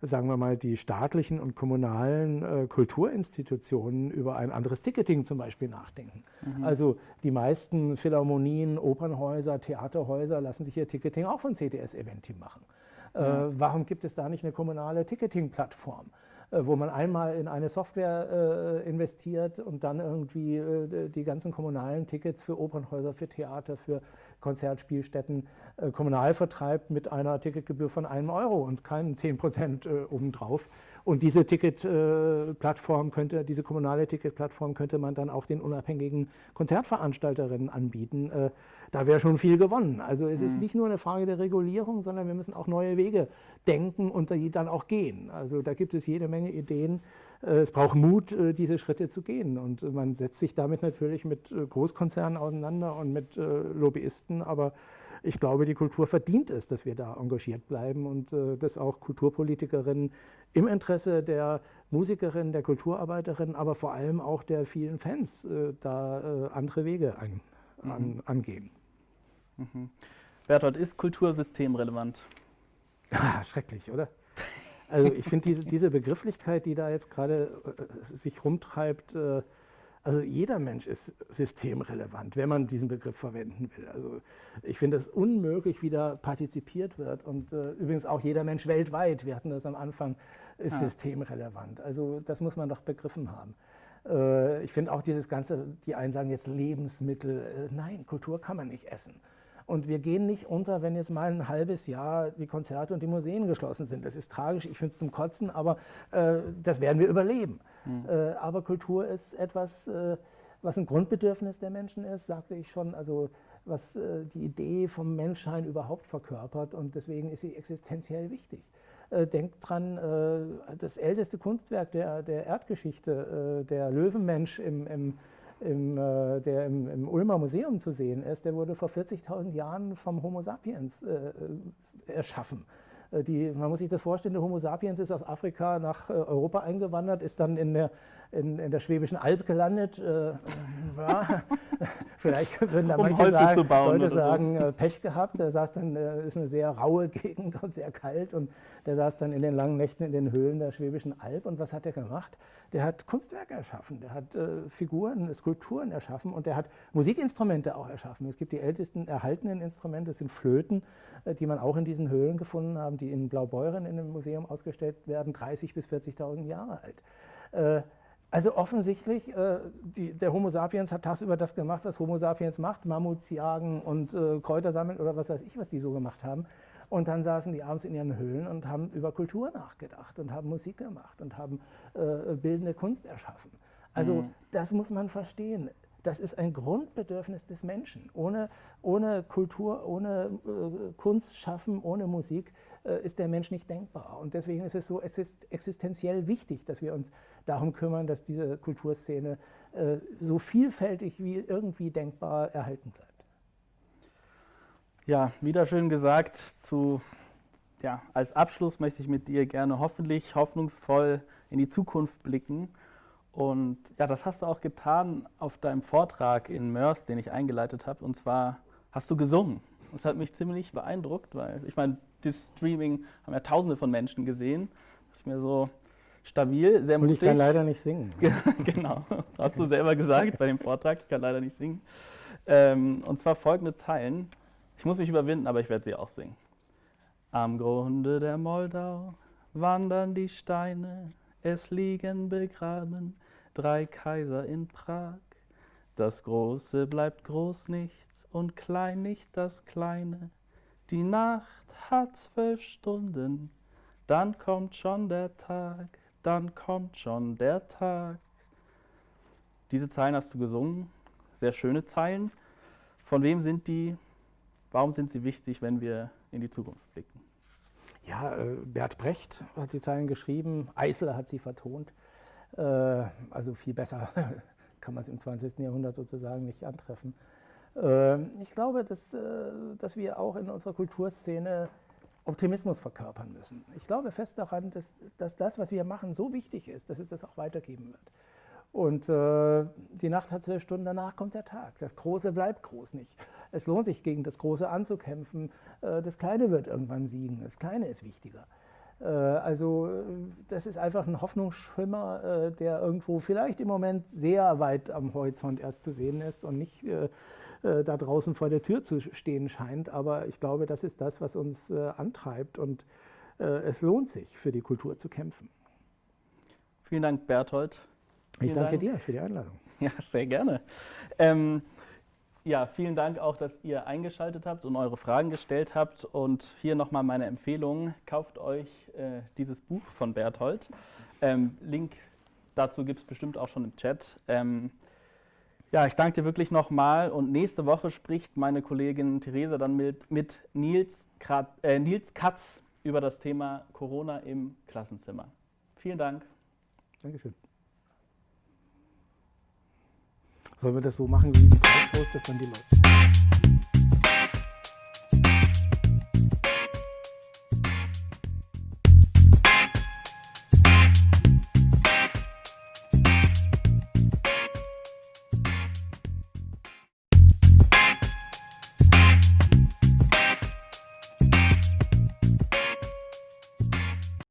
sagen wir mal, die staatlichen und kommunalen äh, Kulturinstitutionen über ein anderes Ticketing zum Beispiel nachdenken. Mhm. Also die meisten Philharmonien, Opernhäuser, Theaterhäuser lassen sich ihr Ticketing auch von CDS Eventim machen. Äh, warum gibt es da nicht eine kommunale Ticketing-Plattform? Äh, wo man einmal in eine Software äh, investiert und dann irgendwie äh, die ganzen kommunalen Tickets für Opernhäuser, für Theater, für Konzertspielstätten äh, kommunal vertreibt mit einer Ticketgebühr von einem Euro und keinen 10 Prozent äh, obendrauf. Und diese Ticketplattform könnte, diese kommunale Ticketplattform könnte man dann auch den unabhängigen Konzertveranstalterinnen anbieten. Äh, da wäre schon viel gewonnen. Also es mhm. ist nicht nur eine Frage der Regulierung, sondern wir müssen auch neue Wege denken und die dann auch gehen. Also da gibt es jede Menge Ideen. Äh, es braucht Mut, äh, diese Schritte zu gehen. Und man setzt sich damit natürlich mit Großkonzernen auseinander und mit Lobbyisten. Aber ich glaube, die Kultur verdient es, dass wir da engagiert bleiben und dass auch Kulturpolitikerinnen im Interesse der Musikerinnen, der Kulturarbeiterinnen, aber vor allem auch der vielen Fans da andere Wege ein, an, mhm. angehen. Mhm. Bertolt, ist Kultur systemrelevant? <laughs> Ah, schrecklich, oder? Also ich finde diese, diese Begrifflichkeit, die da jetzt gerade äh, sich rumtreibt, äh, also jeder Mensch ist systemrelevant, wenn man diesen Begriff verwenden will. Also ich finde es unmöglich, wie da partizipiert wird. Und äh, übrigens auch jeder Mensch weltweit, wir hatten das am Anfang, ist ja. systemrelevant. Also das muss man doch begriffen haben. Äh, ich finde auch dieses Ganze, die einen sagen jetzt Lebensmittel, äh, nein, Kultur kann man nicht essen. Und wir gehen nicht unter, wenn jetzt mal ein halbes Jahr die Konzerte und die Museen geschlossen sind. Das ist tragisch, ich finde es zum Kotzen, aber äh, das werden wir überleben. Mhm. Äh, aber Kultur ist etwas, äh, was ein Grundbedürfnis der Menschen ist, sagte ich schon, also was äh, die Idee vom Menschsein überhaupt verkörpert und deswegen ist sie existenziell wichtig. Äh, denkt dran, äh, das älteste Kunstwerk der, der Erdgeschichte, der Löwenmensch im, im im, äh, der im, im, Ulmer Museum zu sehen ist, der wurde vor 40.000 Jahren vom Homo sapiens äh, äh erschaffen. Äh, die, man muss sich das vorstellen, der Homo sapiens ist aus Afrika nach äh, Europa eingewandert, ist dann in der, in, in der Schwäbischen Alb gelandet, äh, Ja, <laughs> vielleicht würden da Um manche sagen, Leute oder so. sagen, äh, Pech gehabt. Der saß dann, äh, ist eine sehr raue Gegend und sehr kalt und der saß dann in den langen Nächten in den Höhlen der Schwäbischen Alb. Und was hat er gemacht? Der hat Kunstwerke erschaffen, der hat äh, Figuren, Skulpturen erschaffen und der hat Musikinstrumente auch erschaffen. Es gibt die ältesten erhaltenen Instrumente, das sind Flöten, äh, die man auch in diesen Höhlen gefunden haben, die in Blaubeuren in einem Museum ausgestellt werden, 30.000 bis 40.000 Jahre alt. Äh, also offensichtlich, äh, die, der Homo sapiens hat tagsüber das gemacht, was Homo sapiens macht, Mammuts jagen und äh, Kräuter sammeln oder was weiß ich, was die so gemacht haben. Und dann saßen die abends in ihren Höhlen und haben über Kultur nachgedacht und haben Musik gemacht und haben äh, bildende Kunst erschaffen. Also Mhm. das muss man verstehen. Das ist ein Grundbedürfnis des Menschen. Ohne, ohne Kultur, ohne äh, Kunst schaffen, ohne Musik äh, ist der Mensch nicht denkbar. Und deswegen ist es so es ist existenziell wichtig, dass wir uns darum kümmern, dass diese Kulturszene äh, so vielfältig wie irgendwie denkbar erhalten bleibt. Ja, wieder schön gesagt. Zu, ja, als Abschluss möchte ich mit dir gerne hoffentlich hoffnungsvoll in die Zukunft blicken. Und ja, das hast du auch getan auf deinem Vortrag in Mörs, den ich eingeleitet habe. Und zwar hast du gesungen. Das hat mich ziemlich beeindruckt, weil ich meine, das Streaming haben ja Tausende von Menschen gesehen. Das ist mir so stabil, sehr Und mutig. ich kann leider nicht singen. <laughs> genau, hast du selber gesagt bei dem Vortrag. Ich kann leider nicht singen. Ähm, und zwar folgende Zeilen. Ich muss mich überwinden, aber ich werde sie auch singen. Am Grunde der Moldau wandern die Steine, es liegen begraben drei Kaiser in Prag. Das Große bleibt groß nicht und klein nicht das Kleine. Die Nacht hat zwölf Stunden, dann kommt schon der Tag, dann kommt schon der Tag. Diese Zeilen hast du gesungen, sehr schöne Zeilen. Von wem sind die? Warum sind sie wichtig, wenn wir in die Zukunft blicken? Ja, äh, Bert Brecht hat die Zeilen geschrieben, Eisler hat sie vertont. Äh, also viel besser <laughs> kann man es im 20. Jahrhundert sozusagen nicht antreffen. Äh, ich glaube, dass, äh, dass wir auch in unserer Kulturszene Optimismus verkörpern müssen. Ich glaube fest daran, dass, dass das, was wir machen, so wichtig ist, dass es das auch weitergeben wird. Und äh, die Nacht hat zwölf Stunden, danach kommt der Tag. Das Große bleibt groß nicht. Es lohnt sich, gegen das Große anzukämpfen. Das Kleine wird irgendwann siegen. Das Kleine ist wichtiger. Äh, also äh, das ist einfach ein Hoffnungsschimmer, äh, der irgendwo vielleicht im Moment sehr weit am Horizont erst zu sehen ist und nicht da draußen vor der Tür zu stehen scheint. Aber ich glaube, das ist das, was uns antreibt und es lohnt sich, für die Kultur zu kämpfen. Vielen Dank, Berthold. Ich Vielen danke Dank. dir für die Einladung. Ja, sehr gerne. Ähm, ja, vielen Dank auch, dass ihr eingeschaltet habt und eure Fragen gestellt habt. Und hier nochmal meine Empfehlung: Kauft euch äh, dieses Buch von Berthold. Ähm, Link dazu gibt es bestimmt auch schon im Chat. Ähm, ja, ich danke dir wirklich nochmal. Und nächste Woche spricht meine Kollegin Theresa dann mit, mit Nils, Krat, äh, Nils Katz über das Thema Corona im Klassenzimmer. Vielen Dank. Dankeschön. Sollen wir das so machen wie die Talkshows, dass dann die Leute.